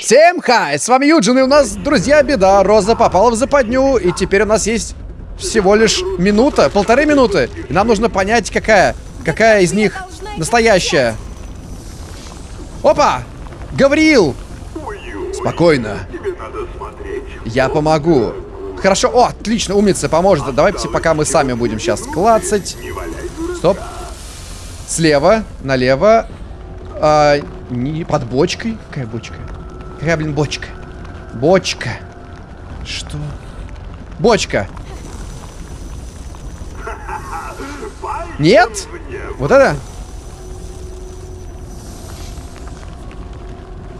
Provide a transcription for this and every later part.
Всем хай, с вами Юджин, и у нас, друзья, беда. Роза попала в западню, и теперь у нас есть всего лишь минута, полторы минуты. И нам нужно понять, какая, какая из них настоящая. Опа! Гавриил! Спокойно. Я помогу. Хорошо. О, отлично, умница, поможет. Давайте пока мы сами будем сейчас клацать. Стоп. Слева, налево. А, не под бочкой. Какая бочка? Какая, блин, бочка? Бочка. Что? Бочка. Нет? Вот это?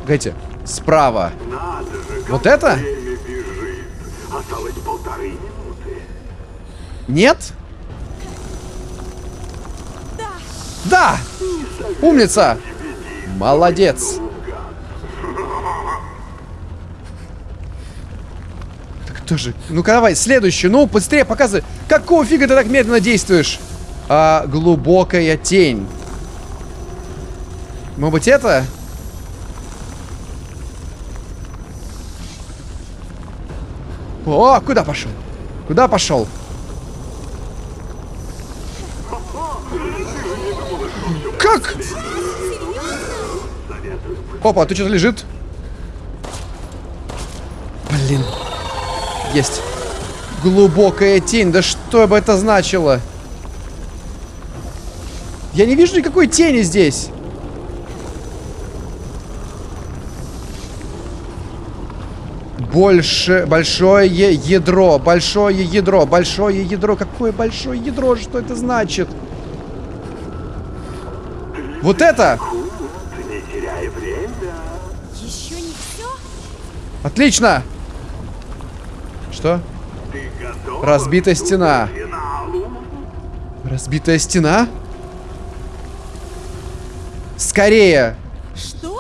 Погодите. Справа. Вот это? Нет? Да! Умница! Молодец! Так кто же? Ну-ка давай, следующую. Ну, быстрее показывай. Какого фига ты так медленно действуешь? А, глубокая тень. Может быть это? О, куда пошел? Куда пошел? Как? Опа, ты что-то лежит? Блин. Есть. Глубокая тень. Да что бы это значило? Я не вижу никакой тени здесь. Больше, большое ядро, большое ядро, большое ядро. Какое большое ядро? Что это значит? Вот это! Еще не все? Отлично! Что? Разбитая стена. Разбитая стена? Скорее! Что?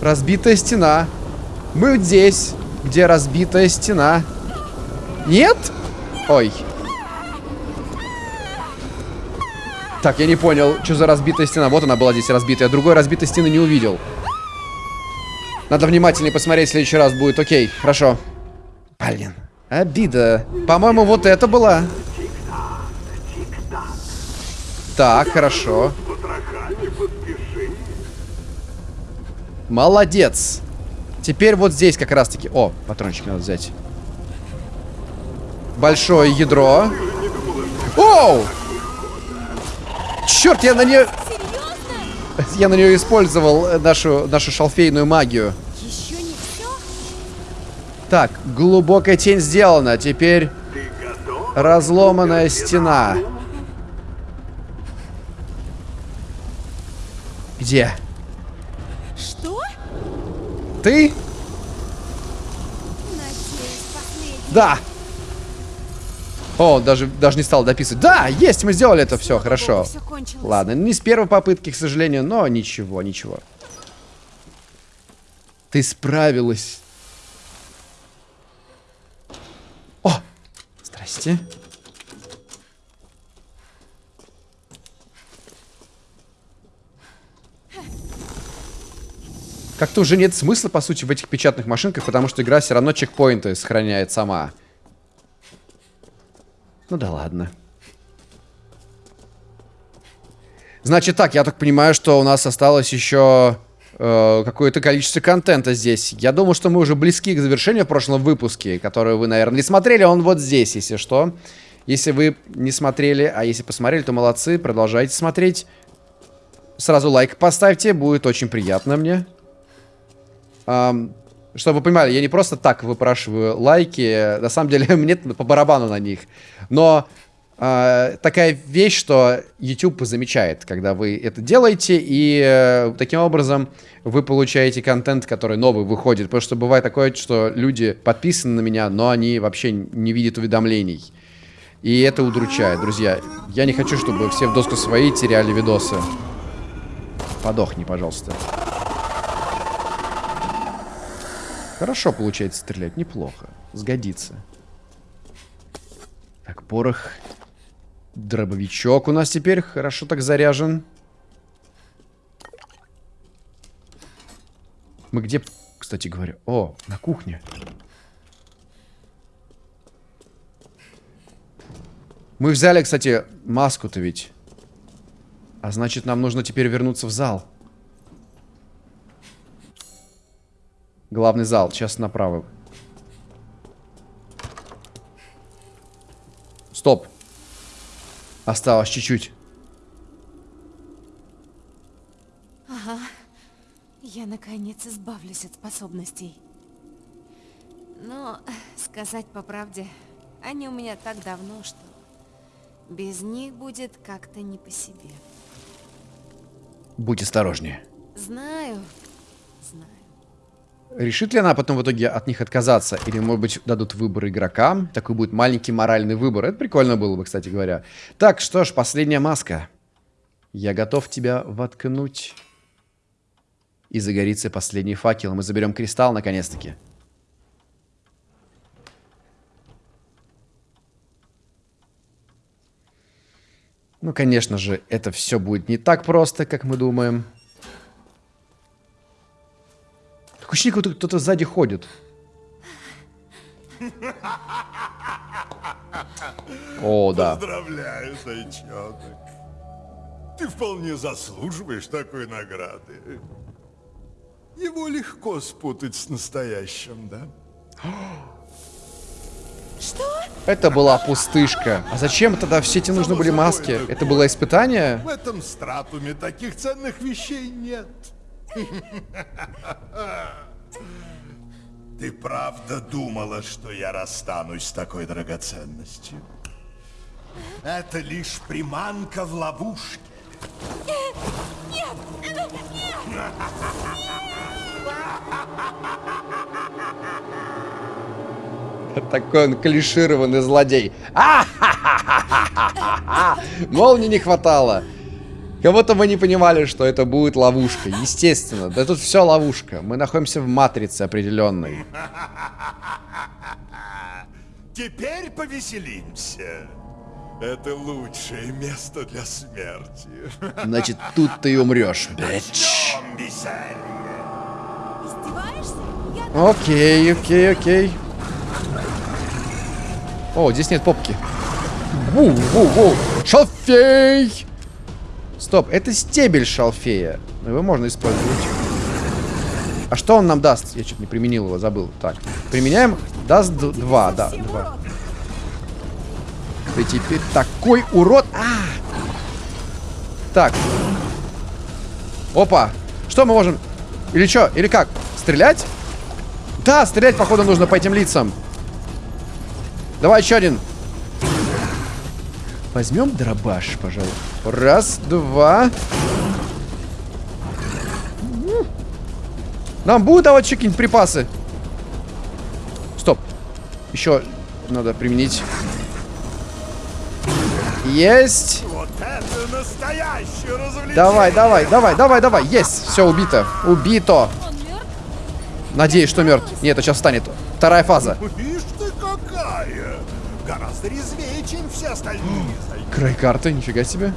Разбитая стена. Мы здесь, где разбитая стена. Нет? Ой. Так, я не понял, что за разбитая стена. Вот она была здесь разбитая. Другой разбитой стены не увидел. Надо внимательнее посмотреть в следующий раз будет. Окей, хорошо. Блин, обида. По-моему, вот это была. Так, хорошо. Молодец. Теперь вот здесь как раз-таки... О, патрончик надо взять. Большое ядро. Оу! Черт, я на нее... Я на нее использовал э, нашу, нашу шалфейную магию. Еще не все? Так, глубокая тень сделана. Теперь разломанная стена. Где? Что? Ты? Надеюсь, последний. Да. О, даже, даже не стал дописывать. Да, есть, мы сделали это все, хорошо. Все. Ладно, не с первой попытки, к сожалению, но ничего, ничего. Ты справилась. О, здрасте. Как-то уже нет смысла, по сути, в этих печатных машинках, потому что игра все равно чекпоинты сохраняет сама. Ну да ладно. Значит так, я так понимаю, что у нас осталось еще э, какое-то количество контента здесь. Я думаю, что мы уже близки к завершению в прошлом выпуске, который вы, наверное, не смотрели. Он вот здесь, если что. Если вы не смотрели, а если посмотрели, то молодцы, продолжайте смотреть. Сразу лайк поставьте, будет очень приятно мне. Ам, чтобы вы понимали, я не просто так выпрашиваю лайки. На самом деле, мне по барабану на них. Но э, такая вещь, что YouTube замечает, когда вы это делаете, и э, таким образом вы получаете контент, который новый выходит. Потому что бывает такое, что люди подписаны на меня, но они вообще не видят уведомлений. И это удручает, друзья. Я не хочу, чтобы все в доску свои теряли видосы. Подохни, пожалуйста. Хорошо получается стрелять, неплохо. Сгодится. Так, порох. Дробовичок у нас теперь хорошо так заряжен. Мы где, кстати говоря? О, на кухне. Мы взяли, кстати, маску-то ведь. А значит, нам нужно теперь вернуться в зал. Главный зал. Сейчас направо. Стоп. Осталось чуть-чуть. Я наконец избавлюсь от способностей. Но, сказать по правде, они у меня так давно, что без них будет как-то не по себе. Будь осторожнее. Знаю, знаю. Решит ли она потом в итоге от них отказаться? Или, может быть, дадут выбор игрокам? Такой будет маленький моральный выбор. Это прикольно было бы, кстати говоря. Так, что ж, последняя маска. Я готов тебя воткнуть. И загорится последний факел. Мы заберем кристалл, наконец-таки. Ну, конечно же, это все будет не так просто, как мы думаем. Такое ощущение, как кто-то сзади ходит. О, да. Поздравляю, зайчонок. Ты вполне заслуживаешь такой награды. Его легко спутать с настоящим, да? Что? Это была пустышка. А зачем тогда все эти нужны были маски? Это было испытание? В этом стратуме таких ценных вещей нет. Ты правда думала, что я расстанусь с такой драгоценностью? Это лишь приманка в ловушке. Такой он клишированный злодей. А-ха-ха-ха-ха-ха-ха! Молнии не хватало. Кого-то мы не понимали, что это будет ловушка. Естественно. Да тут все ловушка. Мы находимся в матрице определенной. Теперь повеселимся. Это лучшее место для смерти. Значит, тут ты и умрешь. Я Окей, окей, окей. О, здесь нет попки. Ву, ву, ву. Шалфей! Стоп, это стебель шалфея. Но Его можно использовать. А что он нам даст? Я что-то не применил его, забыл. Так, применяем. Даст 2, да, 2. Ты теперь такой урод. А! Так. Опа. Что мы можем... Или что? Или как? Стрелять? Да, стрелять, походу, нужно по этим лицам. Давай еще один. Возьмем дробаш, пожалуй. Раз, два. Нам будут давать еще какие-нибудь припасы? Стоп. Еще надо применить. Есть. Вот это настоящее развлечение. Давай, давай, давай, давай, давай. Есть. Все, убито. Убито. Надеюсь, что мертв. Нет, это сейчас станет. Вторая фаза. Гораздо резвее, чем все остальные. Край карты, нифига себе.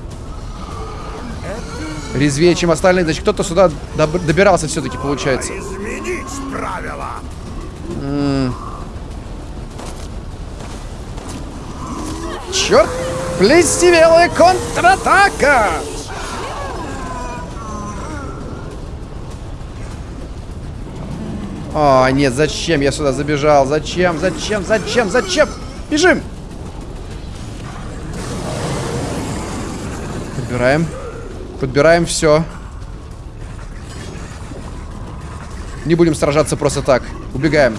Резвее, чем остальные. Значит, кто-то сюда доб- добирался все-таки, получается. Изменить правила. Черт! Плестивелая контратака! О, нет, зачем я сюда забежал? Зачем? Зачем? Зачем? Зачем? Бежим! Подбираем. Подбираем все. Не будем сражаться просто так. Убегаем.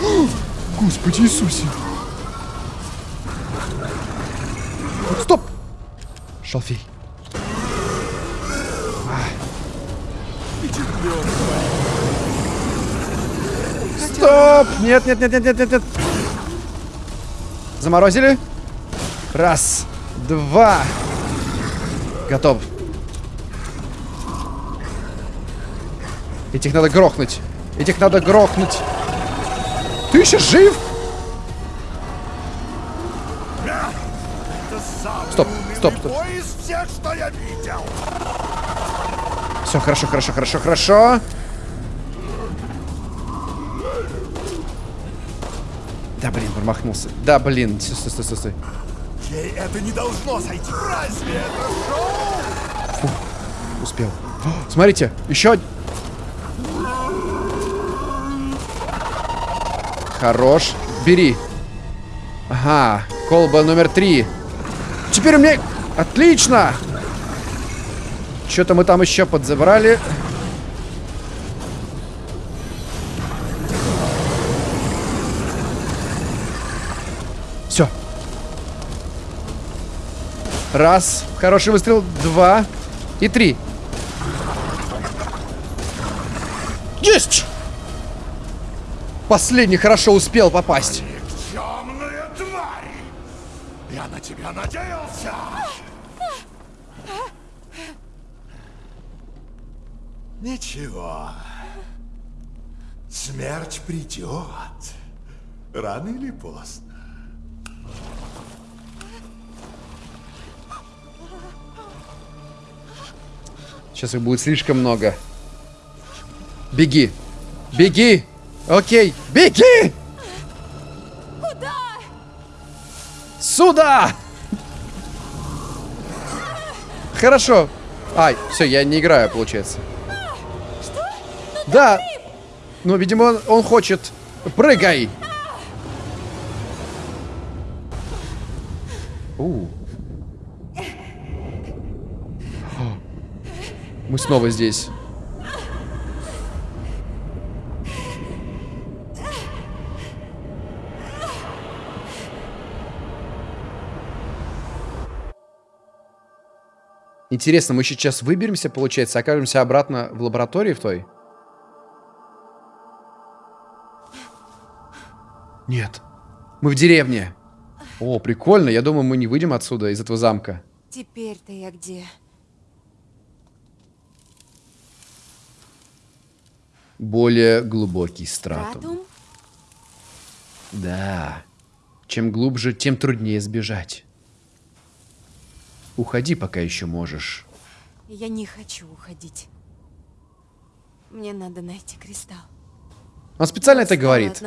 Господи Иисусе. Стоп! Шалфей. Стоп! Нет, нет, нет, нет, нет, нет, нет. Заморозили. Раз, два. Готов. Этих надо грохнуть. Этих надо грохнуть. Ты еще жив? Стоп, стоп, стоп. Все, хорошо, хорошо, хорошо, хорошо. Блин, промахнулся. Да, блин, стой, стой, стой, стой. Ей это не должно сойти. Разве это шоу? Успел. О, смотрите, еще Хорош. Бери. Ага, колба номер три. Теперь у меня... Отлично! Что-то мы там еще подзабрали. Раз. Хороший выстрел. Два. И три. Есть! Последний хорошо успел попасть. Темная! Я на тебя надеялся! Ничего. Смерть придет. Рано или поздно. Сейчас их будет слишком много. Беги. Беги. Окей. Беги. Куда? Сюда. Хорошо. Ай, все, я не играю, получается. Да. Ну, видимо, он, он хочет. Прыгай. У. Мы снова здесь. Интересно, мы сейчас выберемся, получается, окажемся обратно в лаборатории в той? Нет. Мы в деревне. О, прикольно. Я думаю, мы не выйдем отсюда, из этого замка. Теперь-то я где? Более глубокий стратум. Да. Чем глубже, тем труднее сбежать. Уходи, пока еще можешь. Я не хочу уходить. Мне надо найти кристалл. Он специально это говорит.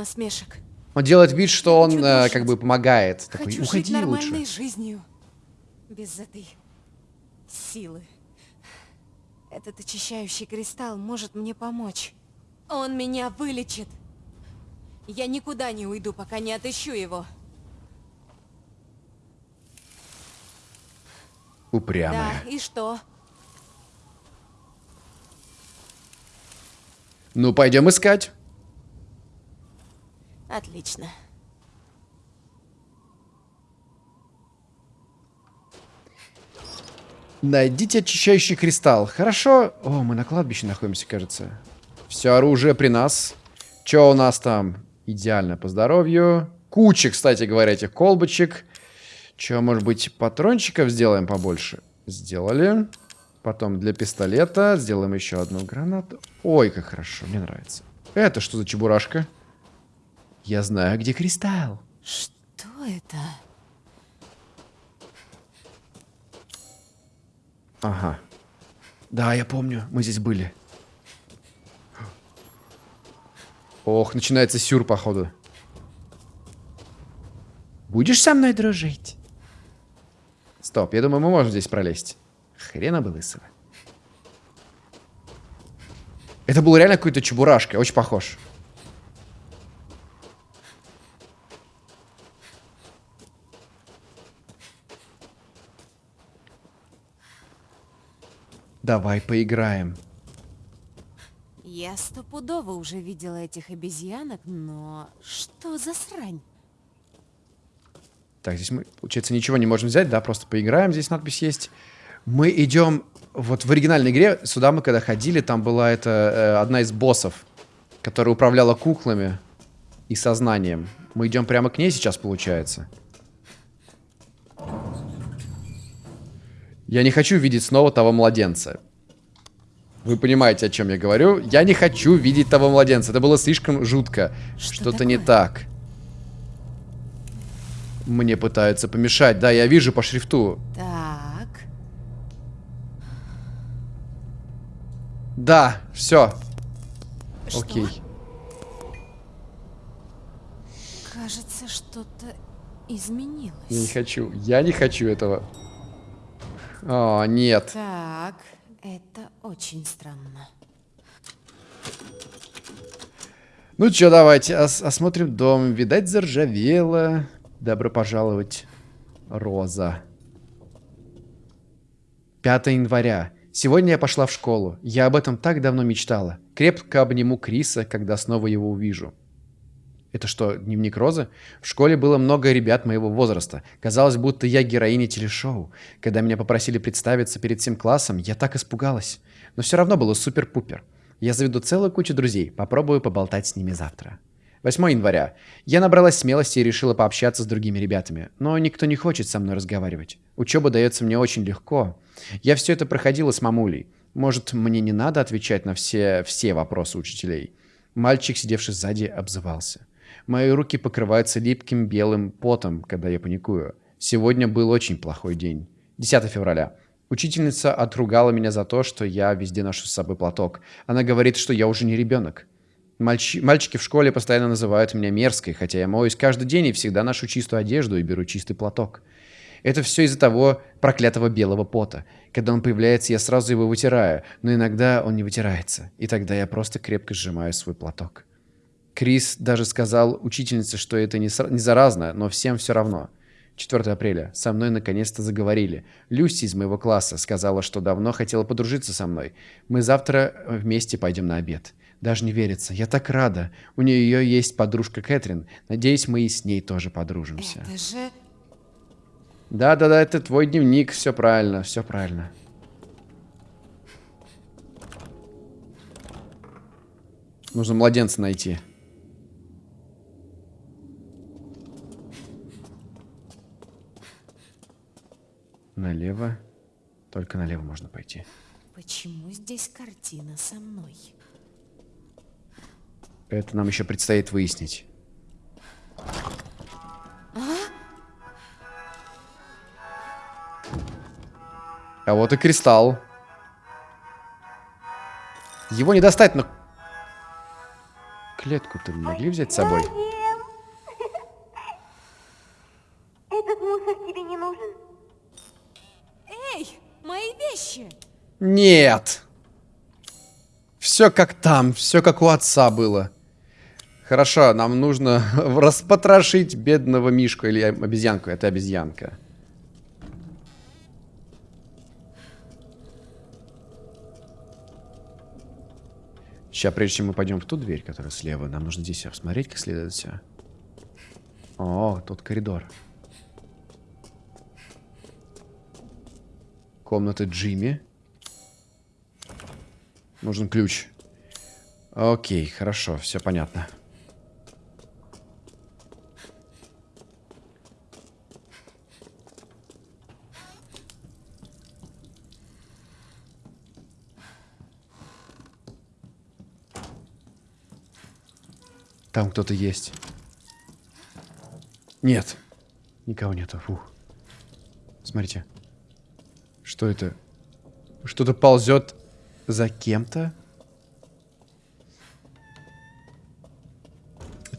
Он делает вид, что он э, как бы помогает. Такой, Хочу уходи жить нормальной лучше. жизнью. Без этой силы. Этот очищающий кристалл может мне помочь. Он меня вылечит. Я никуда не уйду, пока не отыщу его. Упрямая. Да, и что? Ну, пойдем искать. Отлично. Найдите очищающий кристалл. Хорошо. О, мы на кладбище находимся, кажется. Все оружие при нас. Че у нас там? Идеально по здоровью. Куча, кстати говоря, этих колбочек. Че, может быть, патрончиков сделаем побольше? Сделали. Потом для пистолета сделаем еще одну гранату. Ой, как хорошо, мне нравится. Это что за чебурашка? Я знаю, где кристалл. Что это? Ага. Да, я помню, мы здесь были. Ох, начинается сюр, походу. Будешь со мной дружить? Стоп, я думаю, мы можем здесь пролезть. Хрена бы лысого. Это был реально какой-то чебурашка, очень похож. Давай поиграем. Я стопудово уже видела этих обезьянок, но что за срань? Так, здесь мы, получается, ничего не можем взять, да, просто поиграем, здесь надпись есть. Мы идем, вот в оригинальной игре, сюда мы когда ходили, там была это э, одна из боссов, которая управляла куклами и сознанием. Мы идем прямо к ней сейчас, получается. Я не хочу видеть снова того младенца. Вы понимаете, о чем я говорю? Я не хочу видеть того младенца. Это было слишком жутко. Что Что-то не такое? так. Мне пытаются помешать. Да, я вижу по шрифту. Так. Да, все. Что? Окей. Кажется, что-то изменилось. Я не хочу. Я не хочу этого. О, нет. Так, это очень странно. Ну чё, давайте ос- осмотрим дом. Видать, заржавело. Добро пожаловать, Роза. 5 января. Сегодня я пошла в школу. Я об этом так давно мечтала. Крепко обниму Криса, когда снова его увижу. Это что, дневник Розы? В школе было много ребят моего возраста. Казалось, будто я героиня телешоу. Когда меня попросили представиться перед всем классом, я так испугалась. Но все равно было супер-пупер. Я заведу целую кучу друзей. Попробую поболтать с ними завтра. 8 января. Я набралась смелости и решила пообщаться с другими ребятами. Но никто не хочет со мной разговаривать. Учеба дается мне очень легко. Я все это проходила с мамулей. Может, мне не надо отвечать на все, все вопросы учителей? Мальчик, сидевший сзади, обзывался. Мои руки покрываются липким белым потом, когда я паникую. Сегодня был очень плохой день. 10 февраля. Учительница отругала меня за то, что я везде ношу с собой платок. Она говорит, что я уже не ребенок. Мальчи- Мальчики в школе постоянно называют меня мерзкой, хотя я моюсь каждый день и всегда ношу чистую одежду и беру чистый платок. Это все из-за того проклятого белого пота. Когда он появляется, я сразу его вытираю, но иногда он не вытирается, и тогда я просто крепко сжимаю свой платок. Крис даже сказал учительнице, что это не, не заразно, но всем все равно. 4 апреля. Со мной наконец-то заговорили. Люси из моего класса сказала, что давно хотела подружиться со мной. Мы завтра э, вместе пойдем на обед. Даже не верится. Я так рада. У нее есть подружка Кэтрин. Надеюсь, мы и с ней тоже подружимся. Это же... Да-да-да, это твой дневник. Все правильно, все правильно. Нужно младенца найти. Налево. Только налево можно пойти. Почему здесь картина со мной? Это нам еще предстоит выяснить. А вот и кристалл. Его не достать, но... Клетку-то могли взять с собой? Этот мусор тебе не нужен. Эй, мои вещи! Нет! Все как там, все как у отца было. Хорошо, нам нужно распотрошить бедного мишку или обезьянку. Это обезьянка. Сейчас, прежде чем мы пойдем в ту дверь, которая слева, нам нужно здесь посмотреть, как следует все. О, тут коридор. Комната Джимми. Нужен ключ. Окей, хорошо, все понятно. Там кто-то есть. Нет. Никого нету. Фух. Смотрите. Что это? Что-то ползет за кем-то?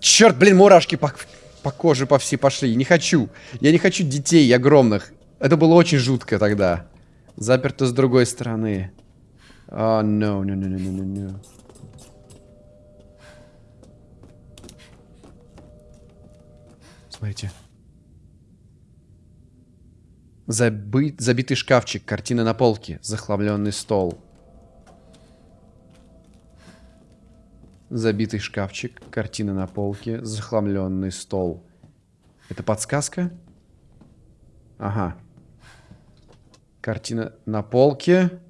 Черт, блин, мурашки по, по коже по всей пошли. Не хочу. Я не хочу детей огромных. Это было очень жутко тогда. Заперто с другой стороны. А, no, no, no, no, no, no, no. Смотрите. Забы- Забитый шкафчик, картина на полке, захламленный стол. Забитый шкафчик, картина на полке, захламленный стол. Это подсказка? Ага. Картина на полке.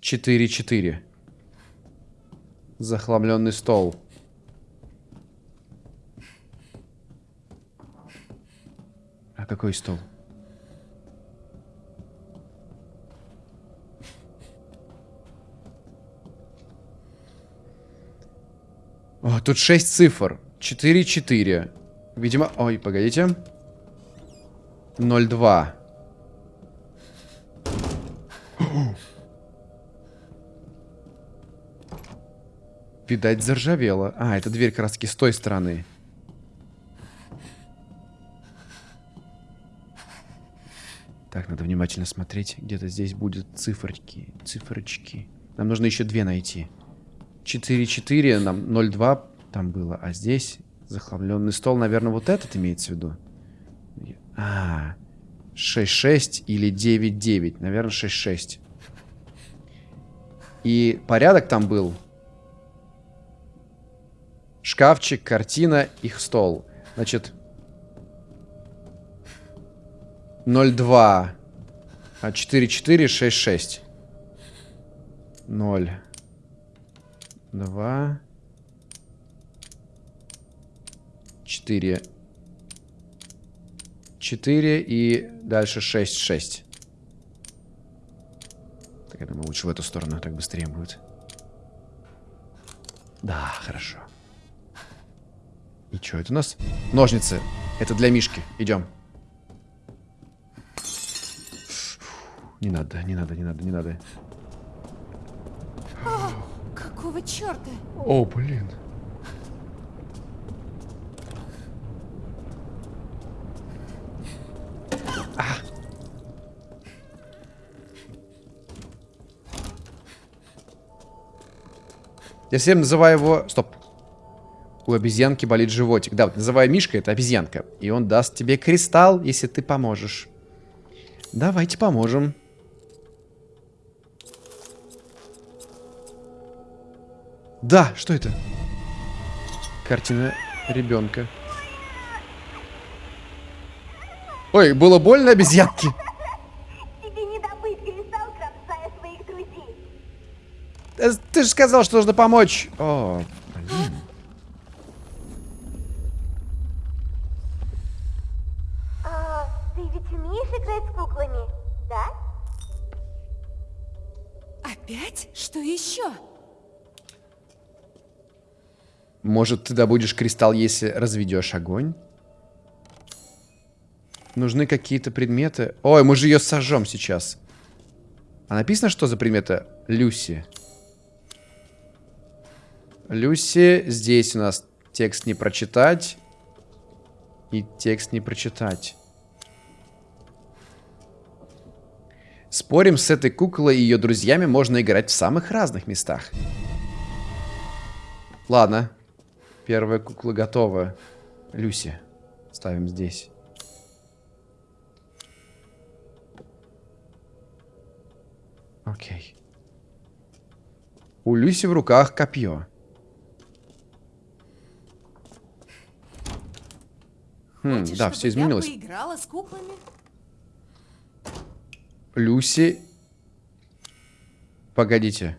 4-4. Захламленный стол. А какой стол? О, тут 6 цифр. 4-4. Видимо... Ой, погодите. 0-2. Видать, заржавела. А, эта дверь таки с той стороны. Так, надо внимательно смотреть. Где-то здесь будут циферки. Циферочки. Нам нужно еще две найти. 4-4, нам 0-2 там было. А здесь захламленный стол. Наверное, вот этот имеется в виду. А, 6-6 или 9-9. Наверное, 6-6. И порядок там был. Шкафчик, картина, их стол. Значит, 0,2. А 4, 4, 6, 6. 0. 2. 4. 4 и дальше 6, 6. Так, я думаю, лучше в эту сторону, так быстрее будет. Да, хорошо. И что это у нас? Ножницы. Это для Мишки. Идем. Не надо, не надо, не надо, не надо. Черта? О, блин. А. Я всем называю его... Стоп. У обезьянки болит животик. Да, вот называю Мишка, это обезьянка. И он даст тебе кристалл, если ты поможешь. Давайте поможем. Да, что это? Картина ребенка. Ой, было больно обезьянке? Тебе не добыть кристалл, своих друзей. Э, Ты же сказал, что нужно помочь. О, блин. А, ты ведь умеешь играть с куклами, да? Опять? Что еще? Может, ты добудешь кристалл, если разведешь огонь? Нужны какие-то предметы. Ой, мы же ее сожжем сейчас. А написано, что за предметы? Люси. Люси. Здесь у нас текст не прочитать. И текст не прочитать. Спорим, с этой куклой и ее друзьями можно играть в самых разных местах. Ладно. Первая кукла готова. Люси. Ставим здесь. Окей. У Люси в руках копье. Хм, Хочешь, да, все изменилось. Я поиграла с куклами? Люси. Погодите.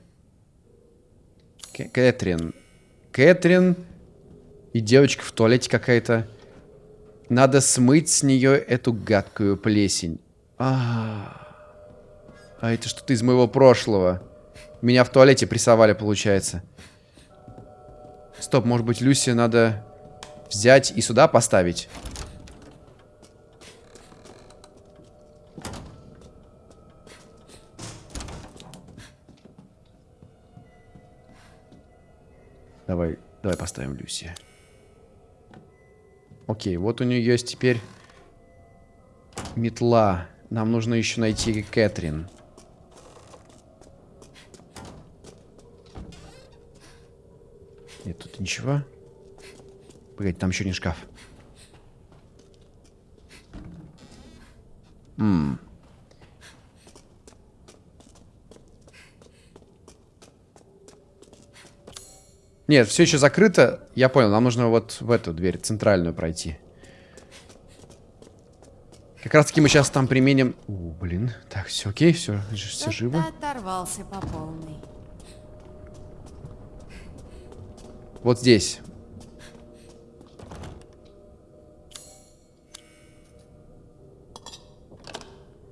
Кэ- Кэтрин. Кэтрин и девочка в туалете какая-то. Надо смыть с нее эту гадкую плесень. А, а это что-то из моего прошлого. Меня в туалете прессовали, получается. Стоп, может быть, Люси надо взять и сюда поставить? Давай, давай поставим Люси. Окей, вот у нее есть теперь метла. Нам нужно еще найти Кэтрин. Нет, тут ничего. Погоди, там еще не шкаф. М. Нет, все еще закрыто. Я понял, нам нужно вот в эту дверь, центральную пройти. Как раз таки мы сейчас там применим... О, блин. Так, все окей, все, все живо. оторвался по полной. Вот здесь.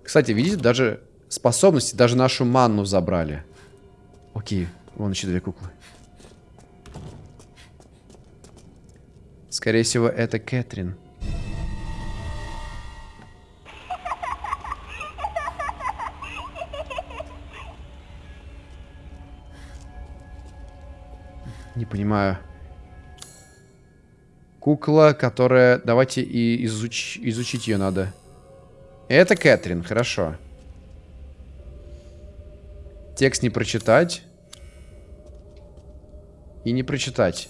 Кстати, видите, даже способности, даже нашу манну забрали. Окей, вон еще две куклы. Скорее всего, это Кэтрин. Не понимаю. Кукла, которая... Давайте и изуч... изучить ее надо. Это Кэтрин, хорошо. Текст не прочитать. И не прочитать.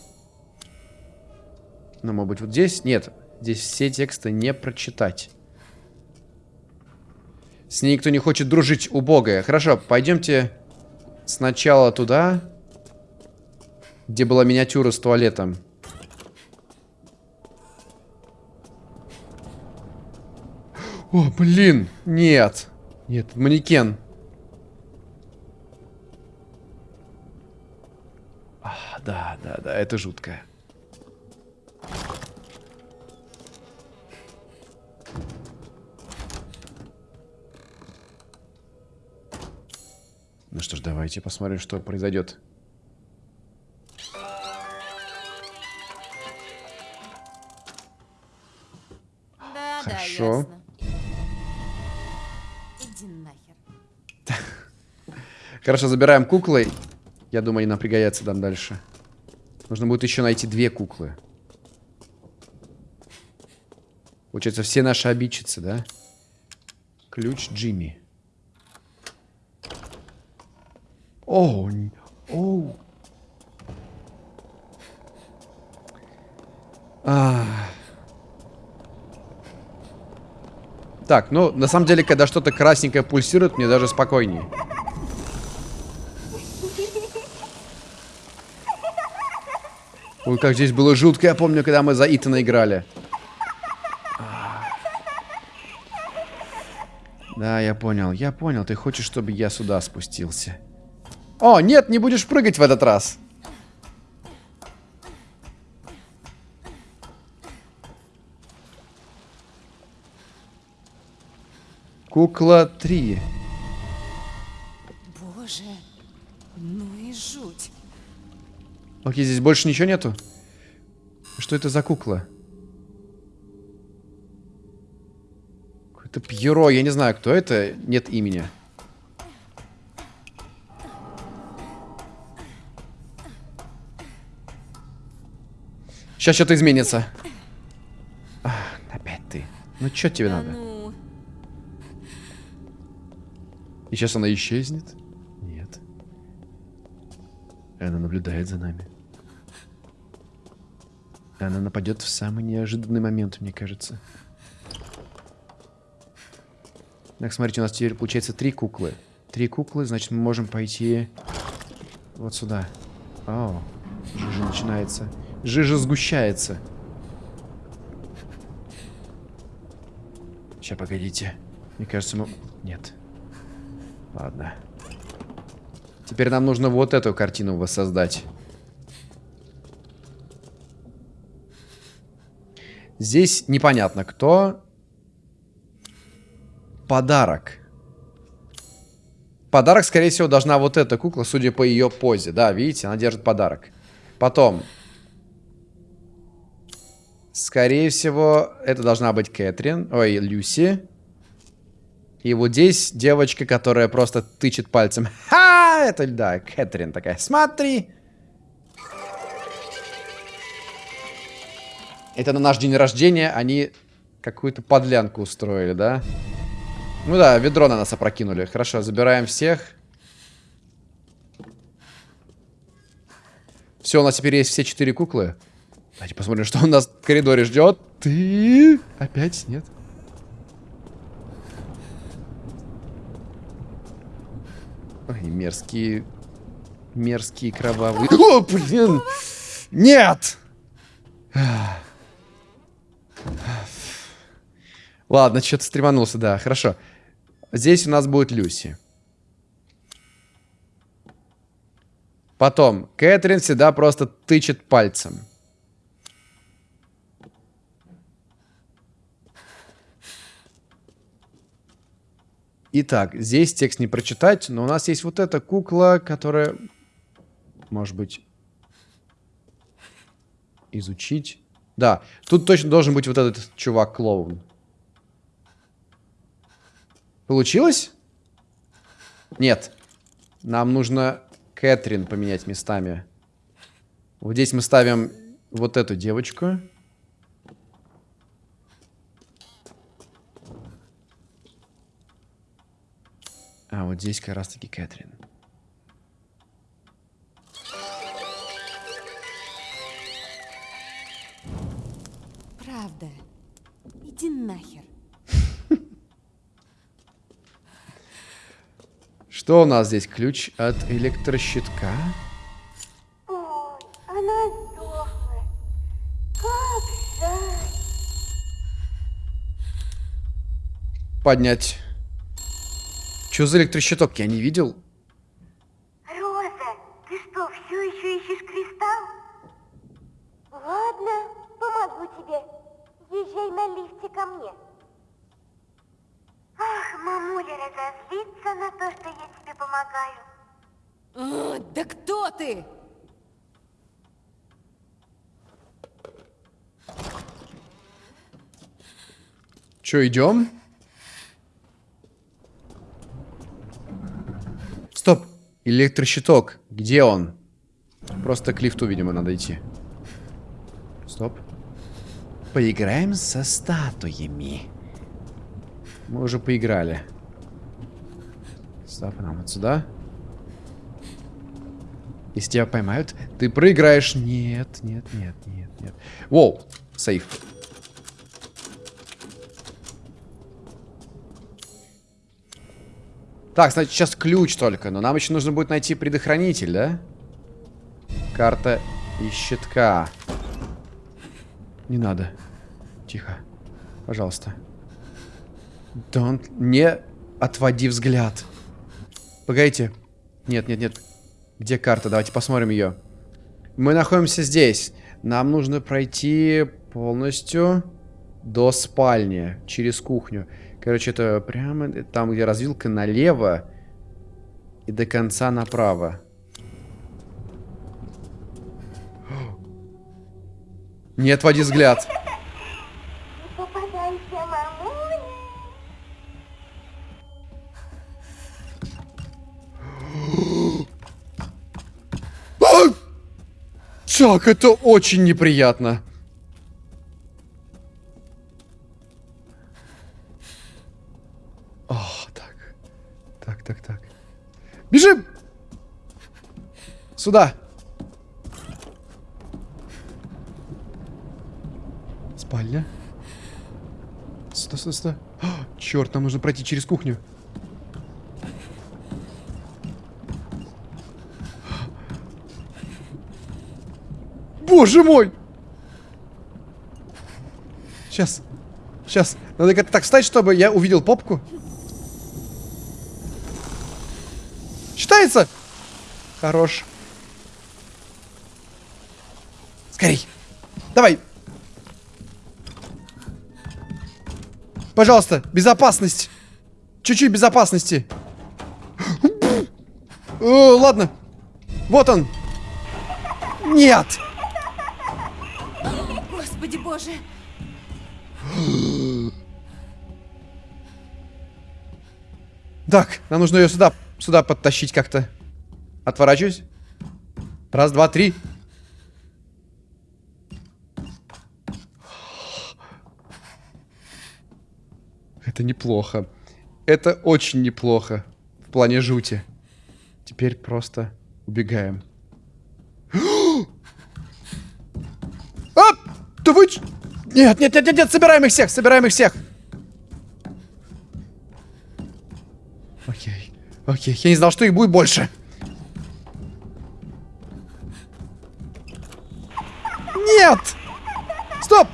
Ну, может быть, вот здесь? Нет, здесь все тексты не прочитать. С ней никто не хочет дружить, убогая. Хорошо, пойдемте сначала туда, где была миниатюра с туалетом. О, блин, нет. Нет, манекен. А, да, да, да, это жутко. Ну что ж, давайте посмотрим, что произойдет. Да, Хорошо. да. Иди нахер. Хорошо, забираем куклы. Я думаю, они нам пригодятся там дальше. Нужно будет еще найти две куклы. Получается, все наши обидчицы, да? Ключ Джимми. О, оу. А. Так, ну, на самом деле, когда что-то красненькое пульсирует, мне даже спокойнее. Ой, как здесь было жутко, я помню, когда мы за Итана играли. Да, я понял, я понял. Ты хочешь, чтобы я сюда спустился? О, нет, не будешь прыгать в этот раз. Кукла 3. Боже, ну и жуть. Окей, здесь больше ничего нету? Что это за кукла? Какое-то Пьеро, я не знаю, кто это, нет имени. Сейчас что-то изменится. Ах, опять ты. Ну что тебе Да надо? ну, И сейчас она исчезнет? Нет. Она наблюдает за нами. Она нападет в самый неожиданный момент, мне кажется. Так, смотрите, у нас теперь получается три куклы. Три куклы, значит, мы можем пойти вот сюда. О, жижа начинается. Жижа сгущается. Сейчас, погодите. Мне кажется, мы... Нет. Ладно. Теперь нам нужно вот эту картину воссоздать. Здесь непонятно кто. Подарок. Подарок, скорее всего, должна вот эта кукла, судя по ее позе. Да, видите, она держит подарок. Потом. Скорее всего, это должна быть Кэтрин. Ой, Люси. И вот здесь девочка, которая просто тычет пальцем. Ха! Это, да, Кэтрин такая. Смотри! Это на наш день рождения они какую-то подлянку устроили, да? Ну да, ведро на нас опрокинули. Хорошо, забираем всех. Все, у нас теперь есть все четыре куклы. Давайте посмотрим, что у нас в коридоре ждет. Ты? Опять нет? Ой, мерзкие... Мерзкие кровавые... О, блин! Нет! Ладно, что-то стреманулся, да, хорошо. Здесь у нас будет Люси. Потом, Кэтрин всегда просто тычет пальцем. Итак, здесь текст не прочитать, но у нас есть вот эта кукла, которая, может быть, изучить. Да, тут точно должен быть вот этот чувак-клоун. Получилось? Нет. Нам нужно Кэтрин поменять местами. Вот здесь мы ставим вот эту девочку. А вот здесь как раз таки Кэтрин. Правда. Иди нахер. Что у нас здесь? Ключ от электрощитка. Ой, она сдохла. Как жаль. Поднять. Что за электрощиток? Я не видел. Роза, ты что, все еще ищешь кристалл? Ладно, помогу тебе. Езжай на лифте ко мне. Ах, мамуля разозлится на то, что я тебе помогаю. О, да кто ты? Че, идем? Стоп! Электрощиток. Где он? Просто к лифту, видимо, надо идти. Стоп. Поиграем со статуями. Мы уже поиграли. Стоп, нам вот сюда. Если тебя поймают, ты проиграешь. Нет, нет, нет, нет, нет. Воу, сейф. Так, значит, сейчас ключ только. Но нам еще нужно будет найти предохранитель, да? Карта из щитка. Не надо. Тихо. Пожалуйста. Don't... Не отводи взгляд. Погодите. Нет, нет, нет. Где карта? Давайте посмотрим ее. Мы находимся здесь. Нам нужно пройти полностью до спальни. Через кухню. Короче, это прямо там, где развилка налево. И до конца направо. Не отводи взгляд. Так, это очень неприятно. Так, так, так. Бежим! Сюда. Спальня. Сюда, сюда, сюда. черт, нам нужно пройти через кухню. Боже мой! Сейчас. Сейчас. Надо как-то так встать, чтобы я увидел попку. Считается? Хорош. Скорей. Давай. Пожалуйста, безопасность. Чуть-чуть безопасности. О, ладно. Вот он. Нет. Господи боже. Так, нам нужно ее сюда, сюда подтащить как-то. Отворачиваюсь. Раз, два, три. Это неплохо. Это очень неплохо. В плане жути. Теперь просто убегаем. А! Да вы... Нет, нет, нет, нет, нет, собираем их всех, собираем их всех. Окей, я не знал, что их будет больше. Нет! Стоп!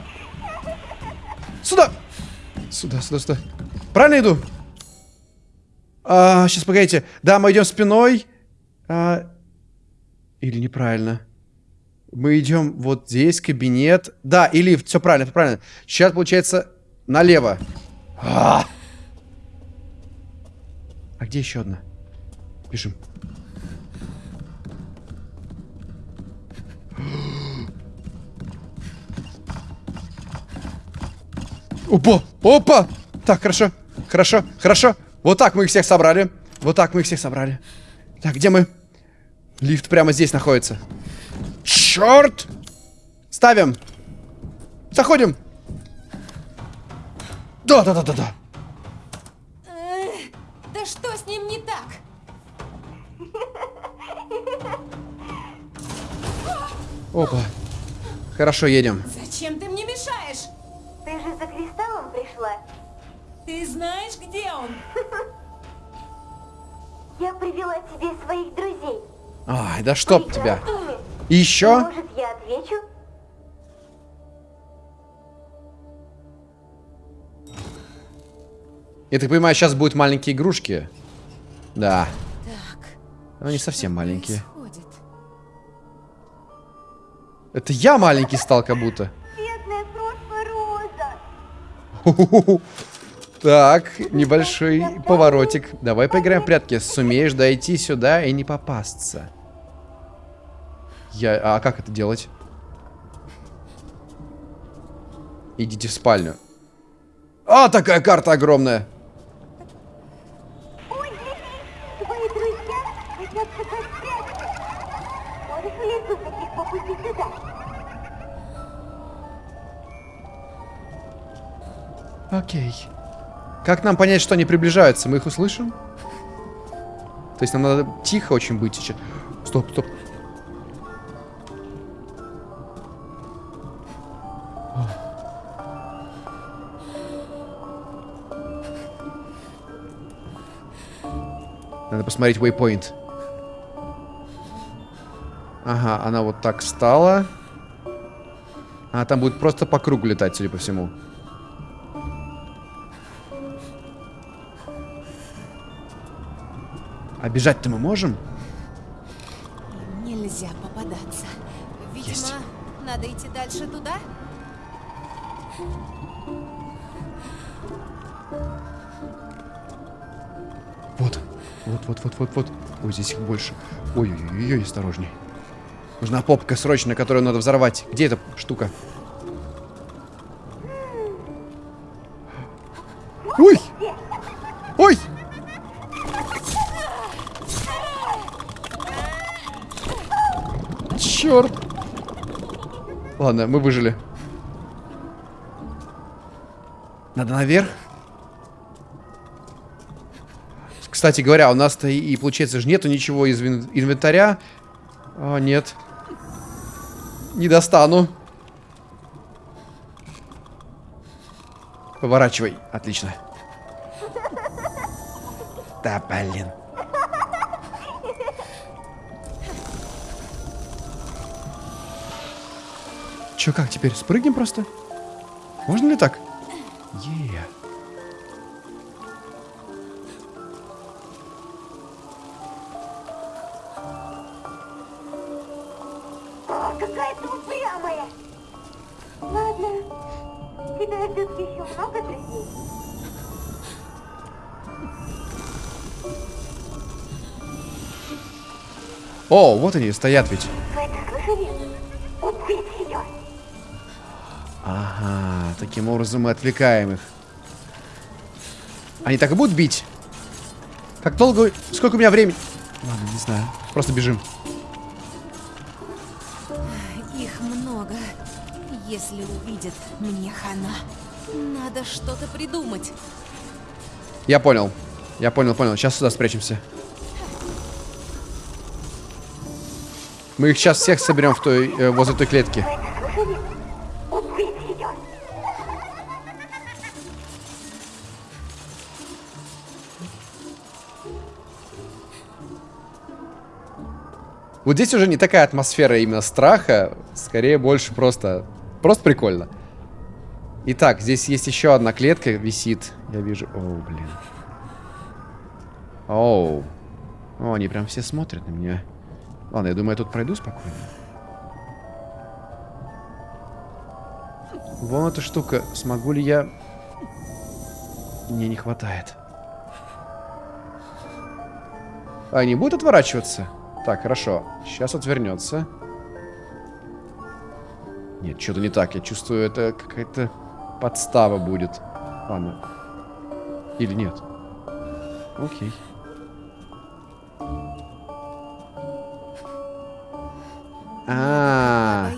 Сюда! Сюда, сюда, сюда. Правильно иду? А, сейчас, погодите. Да, мы идем спиной. А, или неправильно? Мы идем вот здесь, кабинет. Да, и лифт. Все правильно, все правильно. Сейчас, получается, налево. А, а где еще одна? Бежим. Опа! Опа! Так, хорошо. Хорошо, хорошо. Вот так мы их всех собрали. Вот так мы их всех собрали. Так, где мы? Лифт прямо здесь находится. Черт! Ставим. Заходим. Да, да, да, да, да. Опа. Хорошо, едем. Зачем ты мне мешаешь? Ты же за кристаллом пришла. Ты знаешь, где он? Я привела тебе своих друзей. Ай, да чтоб тебя. И еще? Может, я отвечу? Я так понимаю, сейчас будут маленькие игрушки. Да. Так. Но они совсем маленькие. Происходит. Это я маленький стал как будто. Бедная крошка Роза. Так, небольшой поворотик. Давай поиграем в прятки. Сумеешь дойти сюда и не попасться. Я... А как это делать? Идите в спальню. А, такая карта огромная. Как нам понять, что они приближаются? Мы их услышим? То есть нам надо тихо очень быть сейчас. Стоп, стоп. Надо посмотреть waypoint. Ага, она вот так встала. А там будет просто по кругу летать, судя по всему. А бежать-то мы можем? Нельзя попадаться. Видимо, Есть. надо идти дальше туда? Вот. Вот, вот, вот, вот, вот. Ой, здесь их больше. Ой-ой-ой, осторожней. Нужна попка срочно, которую надо взорвать. Где эта штука? Ладно, мы выжили. Надо наверх. Кстати говоря, у нас-то и, получается же нету ничего из инвентаря. О, нет. Не достану. Поворачивай. Отлично. Да, блин. Чё, как теперь? Спрыгнем просто? Можно ли так? Е. О, какая ты упрямая. Ладно. Тебя ждет еще много друзей. О, вот они, стоят ведь. Таким образом мы отвлекаем их. Они так и будут бить? Как долго... Сколько у меня времени? Ладно, не знаю. Просто бежим. Их много. Если увидят, мне хана. Надо что-то придумать. Я понял. Я понял, понял. Сейчас сюда спрячемся. Мы их сейчас всех соберем в той, э, возле той клетки. Вот здесь уже не такая атмосфера именно страха. Скорее больше просто... Просто прикольно. Итак, здесь есть еще одна клетка, висит. Я вижу... Оу, блин. Оу. О, они прям все смотрят на меня. Ладно, я думаю, я тут пройду спокойно. Вон эта штука. Смогу ли я... Мне не хватает. А, не будет отворачиваться? Так, хорошо. Сейчас отвернется. Нет, что-то не так. Я чувствую, это какая-то подстава будет. Ладно. Или нет? Окей. А,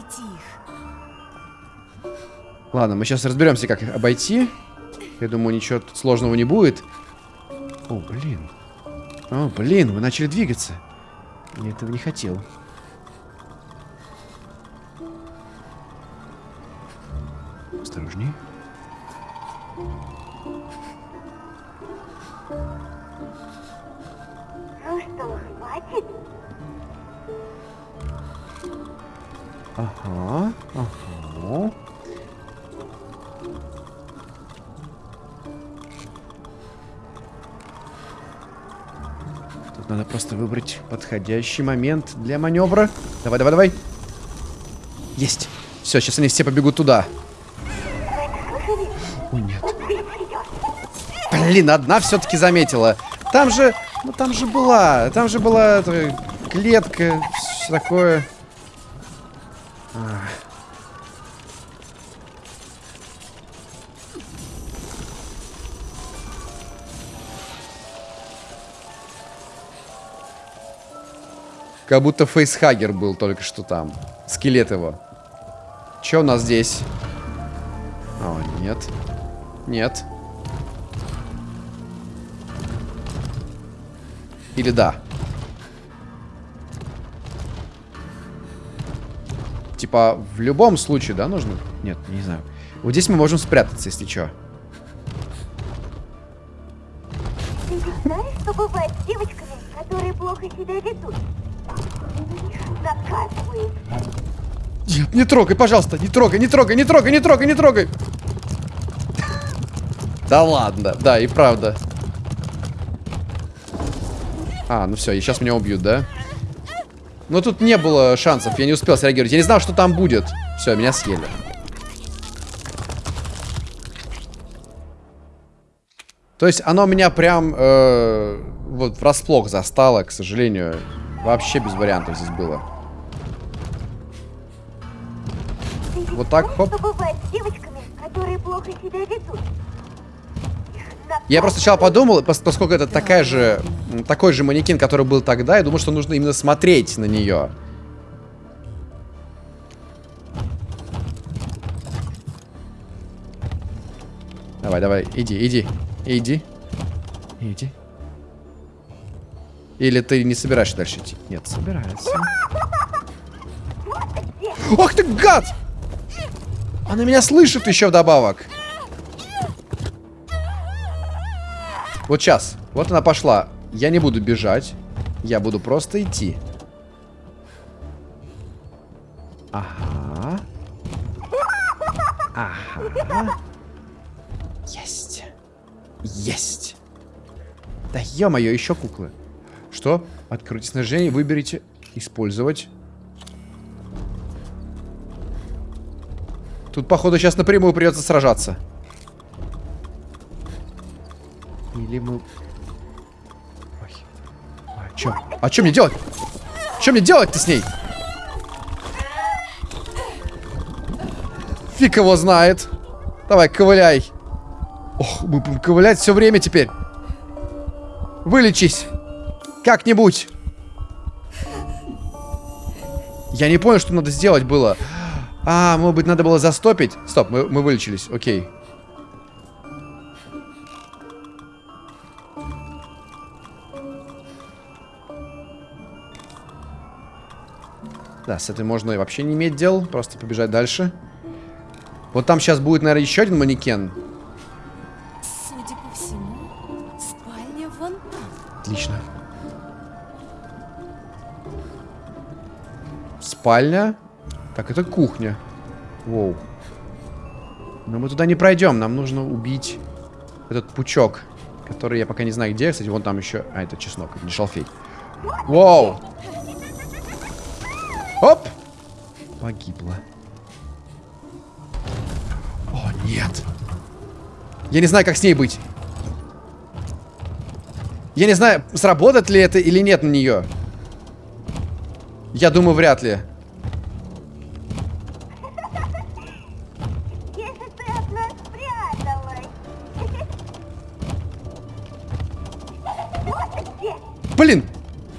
Ладно, мы сейчас разберемся, как их обойти. Я думаю, ничего сложного не будет. О, блин. О, блин, вы начали двигаться. Я этого не хотел. Подходящий момент для маневра. Давай, давай, давай. Есть. Все, сейчас они все побегут туда. О, нет. Блин, одна все-таки заметила. Там же, ну там же была, там же была эта клетка, все такое. Как будто фейсхагер был только что там. Скелет его. Че у нас здесь? О, нет. Нет. Или да? Типа, в любом случае, да, нужно? Нет, не знаю. Вот здесь мы можем спрятаться, если что. Не трогай, пожалуйста, не трогай, не трогай, не трогай, не трогай, не трогай. Да ладно, да, и правда. А, ну все, и сейчас меня убьют, да? Но тут не было шансов, я не успел среагировать. Я не знал, что там будет. Все, меня съели. То есть оно меня прям э, вот врасплох застало, к сожалению. Вообще без вариантов здесь было. Вот так, хоп. что бывает с девочками, которые плохо себя ведут? Их Я просто сначала подумал, пос- поскольку это такая же, такой же манекен, который был тогда, я думал, что нужно именно смотреть на нее. Давай, давай, иди, иди, иди, иди. Или ты не собираешься дальше идти? Нет, собирается. Ах ты гад! Она меня слышит еще вдобавок. Вот сейчас. Вот она пошла. Я не буду бежать. Я буду просто идти. Ага. Ага. Есть. Есть. Да ё-моё, еще куклы. Что? Откройте снаряжение, выберите использовать. Тут, походу, сейчас напрямую придется сражаться. Или мы... Ой. А чё? А чё мне делать? Чё мне делать-то с ней? Фиг его знает. Давай, ковыляй. Ох, мы будем ковылять все время теперь. Вылечись. Как-нибудь. Я не понял, что надо сделать было. А, может быть, надо было застопить? Стоп, мы, мы вылечились, окей. Да, с этой можно и вообще не иметь дел, просто побежать дальше. Вот там сейчас будет, наверное, еще один манекен. Судя по всему, спальня вон там. Отлично. Спальня. Так, это кухня. Воу. Но мы туда не пройдем. Нам нужно убить этот пучок, который я пока не знаю где. Кстати, вон там еще... А, это чеснок, не шалфей. Воу. Оп. Погибла. О, нет. Я не знаю, как с ней быть. Я не знаю, сработает ли это или нет на нее. Я думаю, вряд ли. Блин!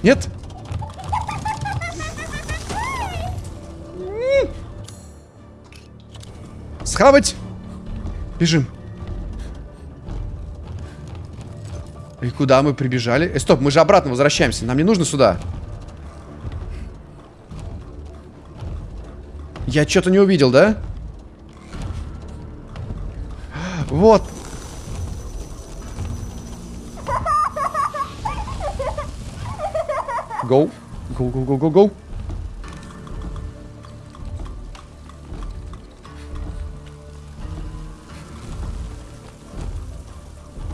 Нет? Схавать! Бежим. И куда мы прибежали? Э, стоп, мы же обратно возвращаемся. Нам не нужно сюда. Я что-то не увидел, да? Вот. Go. Go, go, go, go, go.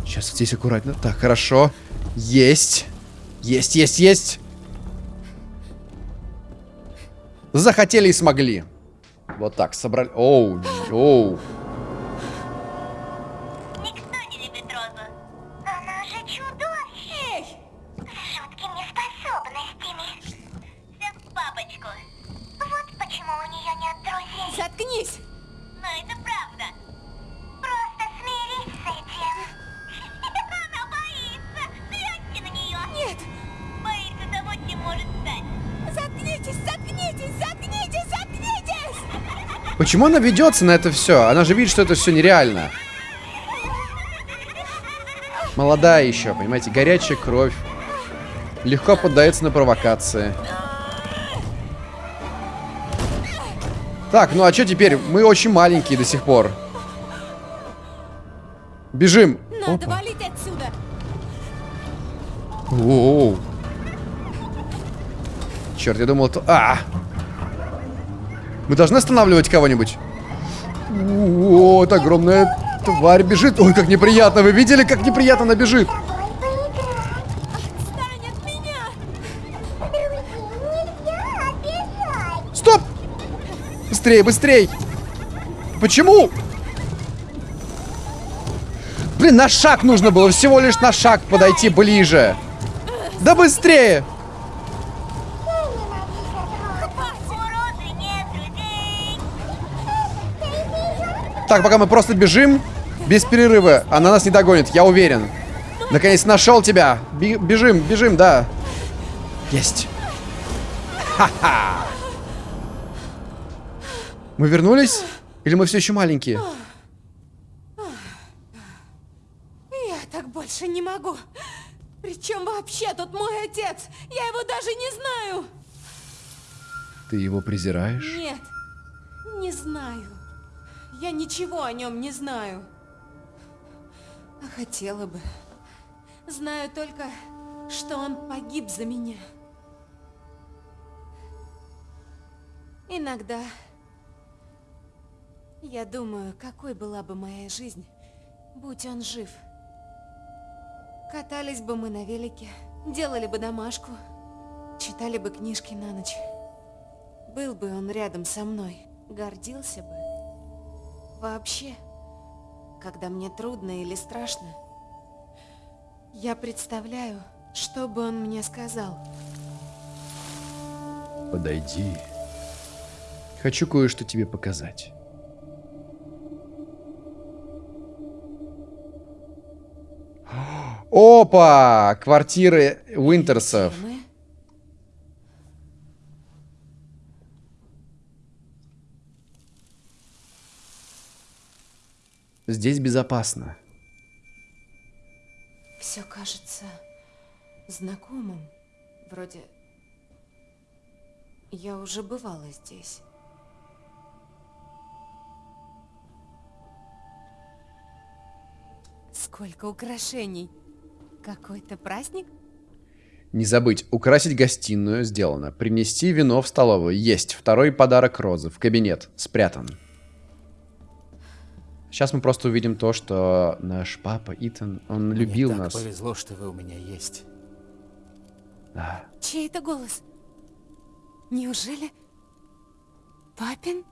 Сейчас здесь аккуратно. Так, хорошо. Есть. Есть, есть, есть. Захотели и смогли. Вот так, собрали. Оу, оу. Почему она ведется на это все? Она же видит, что это все нереально. Молодая еще, понимаете, горячая кровь. Легко поддается на провокации. Так, ну а что теперь? Мы очень маленькие до сих пор. Бежим. Надо Опа. валить отсюда! Оу. Черт, я думал, это... А! Мы должны останавливать кого-нибудь? О, это огромная тварь бежит. Ой, как неприятно. Вы видели, как неприятно она бежит? Стоп! Быстрее, быстрей! Почему? Блин, на шаг нужно было. Всего лишь на шаг подойти ближе. Да быстрее! У Розы нет друзей. Так, пока мы просто бежим, без перерыва, она нас не догонит, я уверен. Наконец нашел тебя. Бежим, бежим, да. Есть. Ха-ха. Мы вернулись? Или мы все еще маленькие? Я так больше не могу. Причем вообще тут мой отец? Я его даже не знаю. Ты его презираешь? Ничего о нем не знаю. А хотела бы. Знаю только, что он погиб за меня. Иногда я думаю, какой была бы моя жизнь, будь он жив. Катались бы мы на велике, делали бы домашку, читали бы книжки на ночь. Был бы он рядом со мной, гордился бы. Вообще, когда мне трудно или страшно, я представляю, что бы он мне сказал. Подойди. Хочу кое-что тебе показать. Опа! Квартиры Уинтерсов. Мы? Здесь безопасно. Все кажется знакомым. Вроде я уже бывала здесь. Сколько украшений! Какой-то праздник? Не забыть, украсить гостиную сделано. Принести вино в столовую. Есть. Второй подарок Розы. В кабинет. Спрятан. Сейчас мы просто увидим то, что наш папа Итан, он любил Мне так нас. повезло, что вы у меня есть. Да. Чей это голос? Неужели? Папин?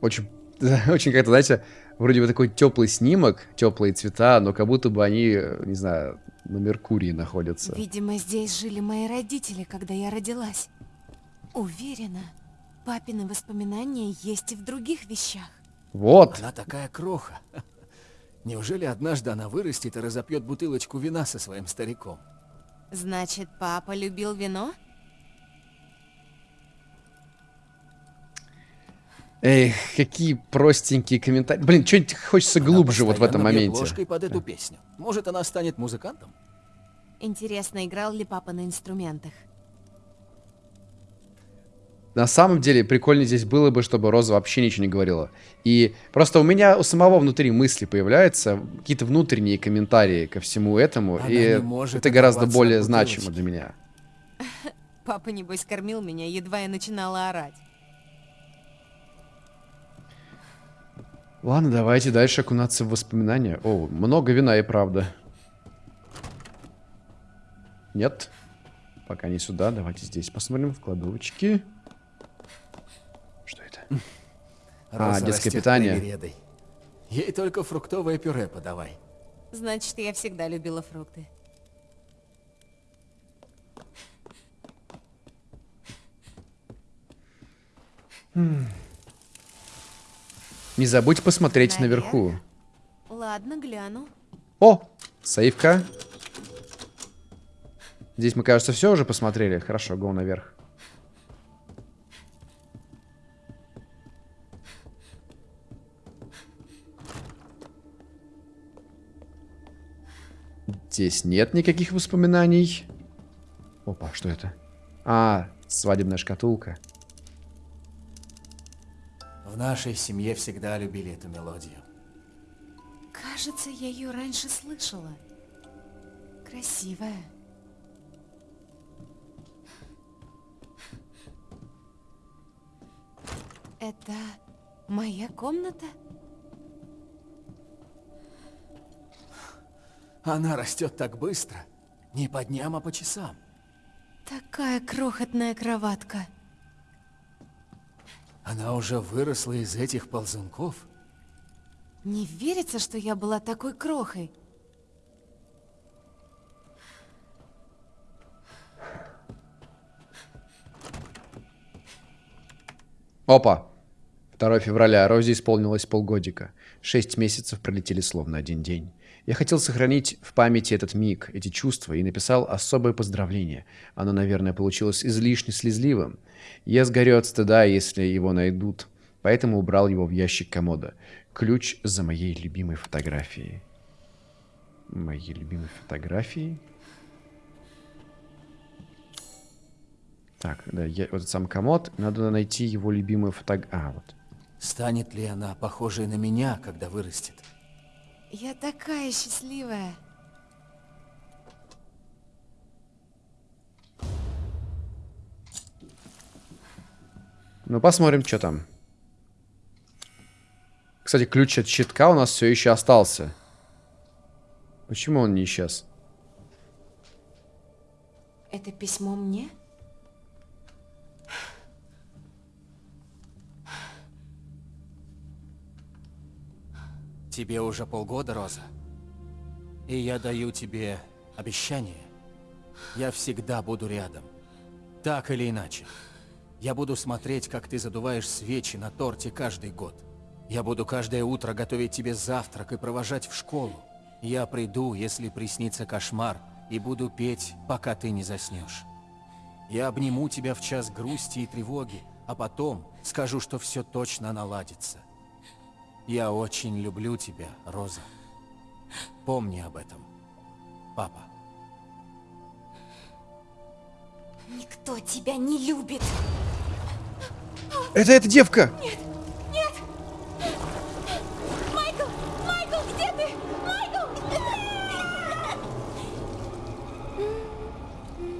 Очень, очень как-то, знаете, вроде бы такой теплый снимок, теплые цвета, но как будто бы они, не знаю, на Меркурии находятся. Видимо, здесь жили мои родители, когда я родилась. Уверена, папины воспоминания есть и в других вещах. Вот. Она такая кроха. Неужели однажды она вырастет и разопьет бутылочку вина со своим стариком? Значит, папа любил вино? Эх, какие простенькие комментарии. Блин, что-нибудь хочется Она глубже вот в этом моменте. ложкой под эту песню. Может, она станет музыкантом? Интересно, играл ли папа на инструментах? На самом деле, прикольно здесь было бы, чтобы Роза вообще ничего не говорила. И просто у меня у самого внутри мысли появляются, какие-то внутренние комментарии ко всему этому, Она и не может это гораздо более значимо для меня. Папа, небось, кормил меня, едва я начинала орать. Ладно, давайте дальше окунаться в воспоминания. О, много вина и правда. Нет? Пока не сюда. Давайте здесь посмотрим в кладовочки. А, детское питание. привередой. Ей только фруктовое пюре подавай. Значит, я всегда любила фрукты. Не забудь посмотреть Наверх? наверху. Ладно, гляну. О, сейфка. Здесь мы, кажется, все уже посмотрели. Хорошо, го наверх. Здесь нет никаких воспоминаний. Опа, что это? А, свадебная шкатулка. В нашей семье всегда любили эту мелодию. Кажется, я ее раньше слышала. Красивая. Это моя комната? Она растет так быстро. Не по дням, а по часам. Такая крохотная кроватка. Она уже выросла из этих ползунков. Не верится, что я была такой крохой. Опа. 2 февраля. Розе исполнилось полгодика. Шесть месяцев пролетели словно один день. Я хотел сохранить в памяти этот миг, эти чувства, и написал особое поздравление. Оно, наверное, получилось излишне слезливым. Я сгорю от стыда, если его найдут. Поэтому убрал его в ящик комода. Ключ за моей любимой фотографией. Моей любимой фотографией? Так, да, я, вот этот сам комод. Надо найти его любимую фотографию. А, вот. Станет ли она похожей на меня, когда вырастет? Я такая счастливая. Ну, посмотрим, что там. Кстати, ключ от щитка у нас все еще остался. Почему он не исчез? Это письмо мне? Тебе уже полгода, Роза. И я даю тебе обещание. Я всегда буду рядом. Так или иначе. Я буду смотреть, как ты задуваешь свечи на торте каждый год. Я буду каждое утро готовить тебе завтрак и провожать в школу. Я приду, если приснится кошмар, и буду петь, пока ты не заснешь. Я обниму тебя в час грусти и тревоги, а потом скажу, что все точно наладится. Я очень люблю тебя, Роза. Помни об этом, папа. Никто тебя не любит. Это эта девка! Майкл! Майкл, где ты? Майкл!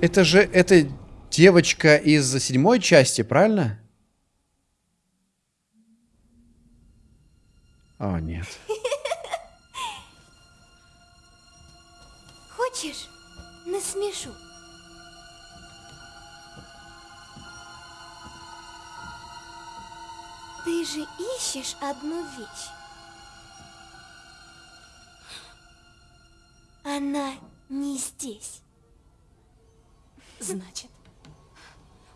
Это же, это девочка из седьмой части, правильно? О, нет. Хочешь, насмешу? Ты же ищешь одну вещь. Она не здесь. Значит,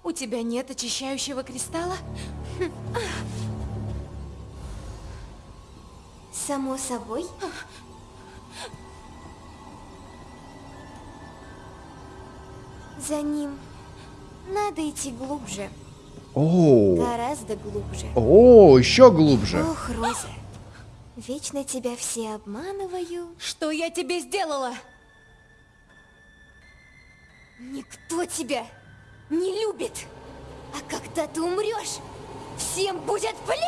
у тебя нет очищающего кристалла? Само собой. За ним надо идти глубже. О, Гораздо глубже. о, еще глубже. Ох, Роза, вечно тебя все обманываю. Что я тебе сделала? Никто тебя не любит. А когда ты умрешь, всем будет плевать!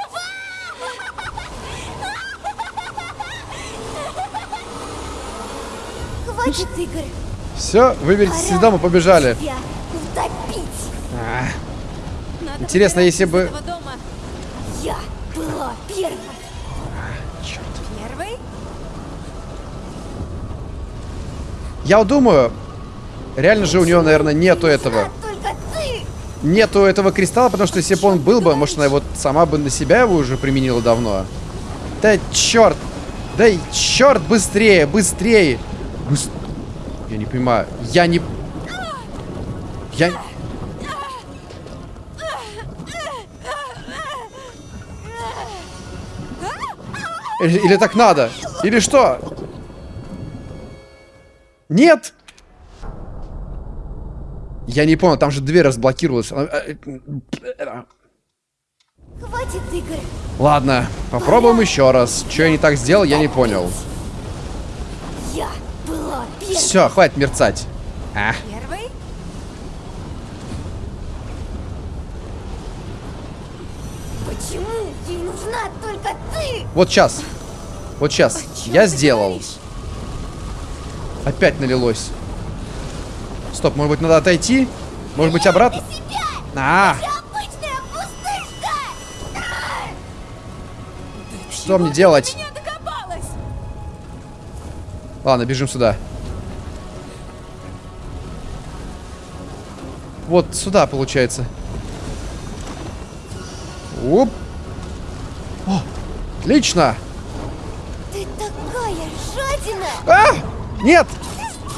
Хватит игр. Все, выберите из дома, побежали. Надо Интересно, если бы-. Я была первой. Первый? Я вот думаю, реально же у него, наверное, нету этого. А! Нету этого кристалла, потому что если бы он был бы, может, она вот сама бы на себя его уже применила давно. Да черт! Да черт, быстрее, быстрее! Быс- Я не понимаю. Я не... Я... Или, или так надо? Или что? Нет! Я не понял, там же дверь разблокировалась. Э, э, Хватит игр. Ладно, попробуем еще раз. Что я не так сделал, я не понял. Я. Все, хватит мерцать. А, Первый? Почему ей нужна только ты? вот сейчас. Вот сейчас. Чем Я сделал. говоришь? Опять налилось. Стоп, может быть, надо отойти? Может быть, обратно? А, что мне делать? Ладно, бежим сюда. Вот сюда, получается. Оп. О, отлично. Ты такая жадина! А! Нет!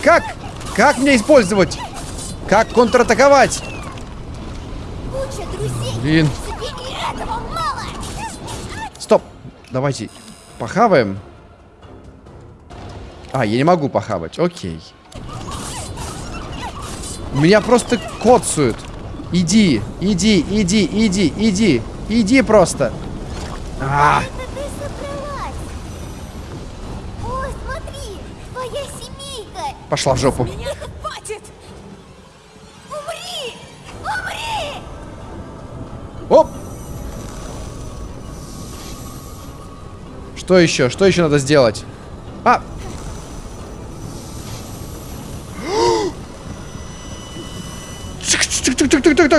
Как? Как мне использовать? Как контратаковать? Куча друзей! Блин. Стоп. Давайте похаваем. А, я не могу похавать. Окей. Меня просто коцают. Иди, иди, иди, иди, иди. Иди просто. А, пошла в жопу. Хватит! Умри! Умри! Оп! Что еще? Что еще надо сделать? А!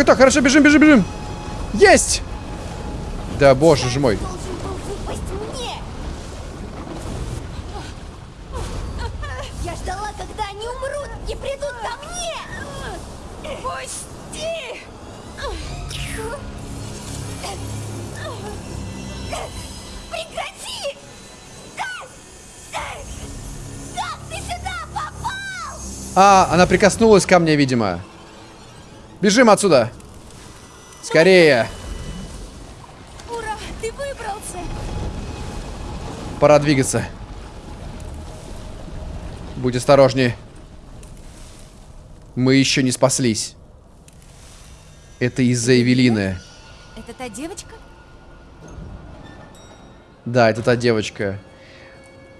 Так, хорошо, бежим, бежим, бежим. Есть! Да, боже ж мой. Я ждала, когда они умрут и придут ко мне! Пусти! Прекрати! Как? Как ты сюда попал? А, она прикоснулась ко мне, видимо. Бежим отсюда. Скорее. Ура! Ты выбрался! Пора двигаться. Будь осторожнее. Мы еще не спаслись. Это из-за Эвелины. Это та девочка? Да, это та девочка.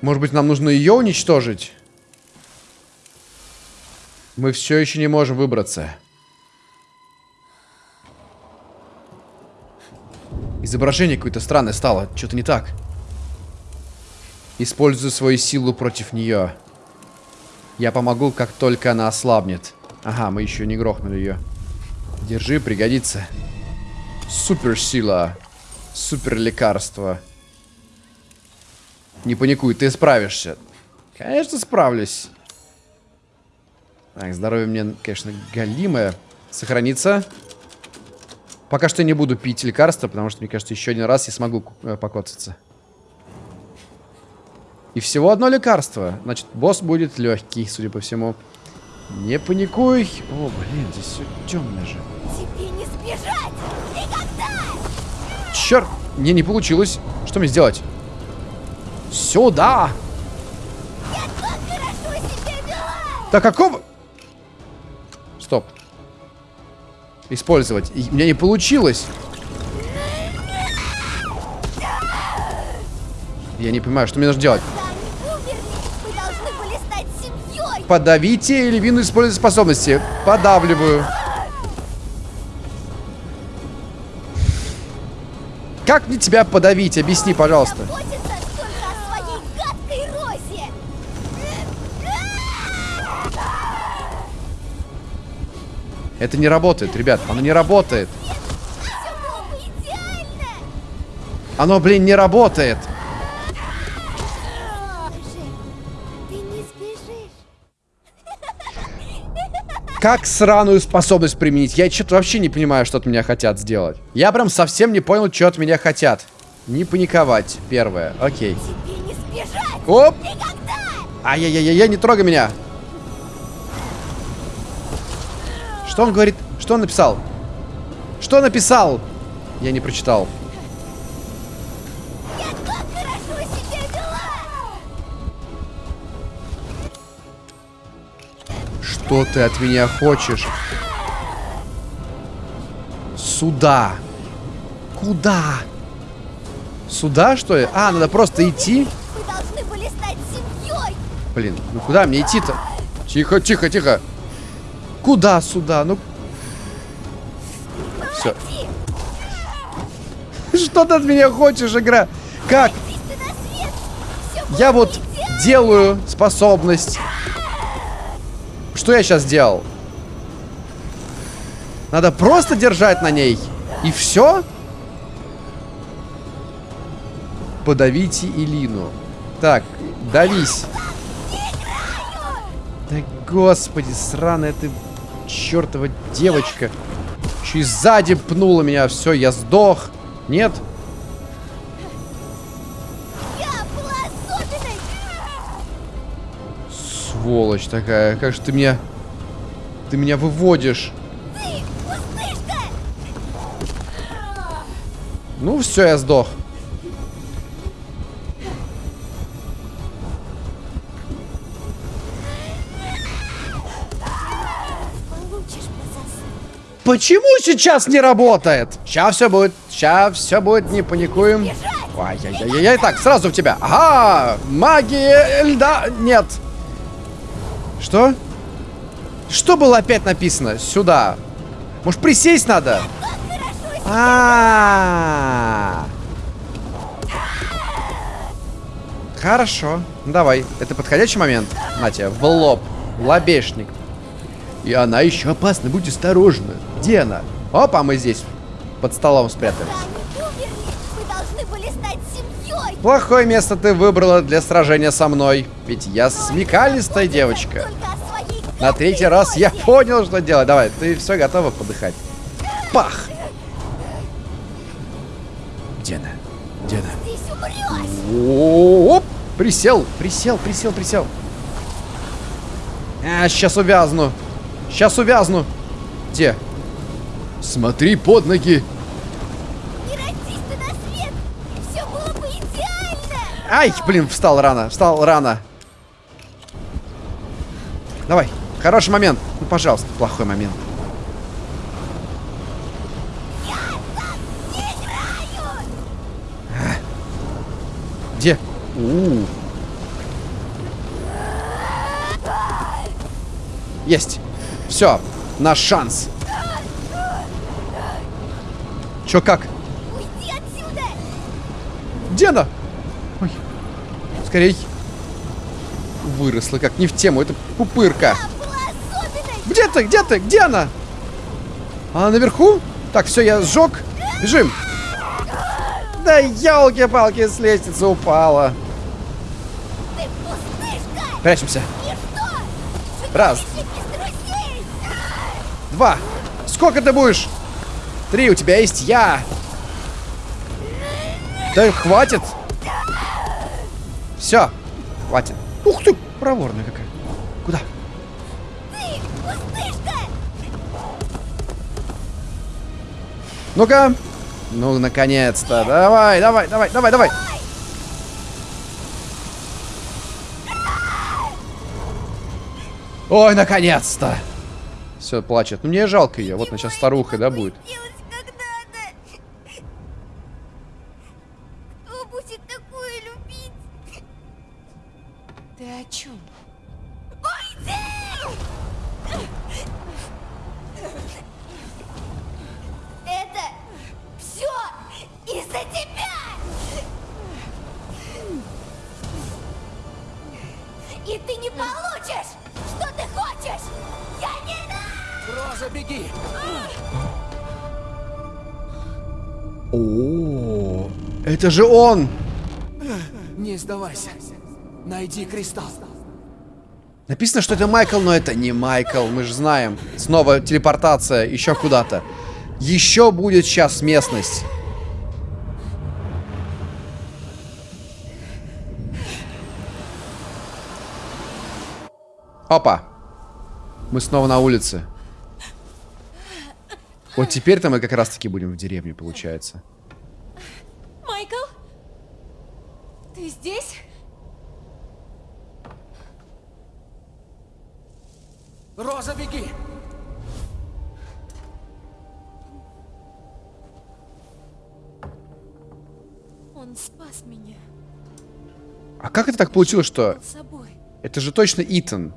Может быть, нам нужно ее уничтожить? Мы все еще не можем выбраться. Изображение какое-то странное стало. Что-то не так. Использую свою силу против нее. Я помогу, как только она ослабнет. Ага, мы еще не грохнули ее. Держи, пригодится. Супер сила. Супер лекарство. Не паникуй, ты справишься. Конечно, справлюсь. Так, здоровье мне, конечно, галимое. Сохранится. Пока что не буду пить лекарства, потому что, мне кажется, еще один раз я смогу э, покоцаться. И всего одно лекарство. Значит, босс будет легкий, судя по всему. Не паникуй. О, блин, здесь все темное же. Тебе не сбежать! Никогда! Черт! Не, не получилось. Что мне сделать? Сюда! Я так хорошо себя вела! Да какого? Использовать. И у меня не получилось. Я не понимаю, что мне нужно делать. Подавите львину использовать способности. Подавливаю. Как мне тебя подавить? Объясни, пожалуйста. Это не работает, ребят. Оно не работает. Оно, блин, не работает. Как сраную способность применить? Я что-то вообще не понимаю, что от меня хотят сделать. Я прям совсем не понял, что от меня хотят. Не паниковать, первое. Окей. Оп! Ай-яй-яй-яй, не трогай меня. Что он говорит? Что он написал? Что написал? Я не прочитал. Что ты от меня хочешь? Сюда. Куда? Сюда, что ли? А, надо просто идти. Мы должны были стать семьей. Блин, ну куда мне идти-то? Тихо, тихо, тихо. Куда сюда? Ну... Все. Что ты от меня хочешь, игра? Как? Я вот делаю способность. Что я сейчас делал? Надо просто держать на ней. И все? Подавите Илину. Так, давись. Да господи, сраная ты чертова девочка. Еще и сзади пнула меня. Все, я сдох. Нет? Сволочь такая. Как же ты меня... Ты меня выводишь. Ну, все, я сдох. Почему сейчас не работает? Сейчас все будет. Сейчас все будет, не паникуем. Ай-яй-яй-яй. Так, сразу в тебя. Ага, магия льда. Нет. Что? Что было опять написано? Сюда. Может, присесть надо? А. Хорошо. Давай. Это подходящий момент. На тебе, в лоб. Лобешник. И она еще опасна, будь осторожна. Где она? Опа, мы здесь. Под столом спрятались. Плохое место ты выбрала для сражения со мной. Ведь я смекалистая девочка. На третий раз я понял, что делать. Давай, ты все готова подыхать. Пах! Где она? Где она? Оп! Присел, присел, присел, присел. А, сейчас увязну. Сейчас увязну. Где? Смотри под ноги. Не родись ты на свет. И все было бы идеально. Ай, блин, встал рано, встал рано. Давай, хороший момент. Ну, пожалуйста, плохой момент. Где? У. Есть. Все, наш шанс. Чё как? Уйди отсюда. Где она? Ой. Скорей. Выросла как не в тему. Это пупырка. Где ты? Где ты? Где она? Она наверху? Так, все, я сжег. Бежим. Да елки-палки, с лестницы упала. Прячемся. Раз. Два. Сколько ты будешь? Три, у тебя есть я. Да хватит. Все, хватит. Ух ты, проворная какая. Куда? Ну-ка. Ну, наконец-то. Давай, давай, давай, давай, давай. Ой, наконец-то. Все, плачет. Ну, мне жалко ее. Вот она сейчас старуха, да, будет. Же он! Не сдавайся. Найди кристалл. Написано, что это Майкл, но это не Майкл, мы же знаем. Снова телепортация еще куда-то. Еще будет сейчас местность. Опа. Мы снова на улице. Вот теперь-то мы как раз-таки будем в деревне, получается. Майкл? Ты здесь? Роза, беги! Он спас меня. А как это так получилось, что... Это же точно Итан.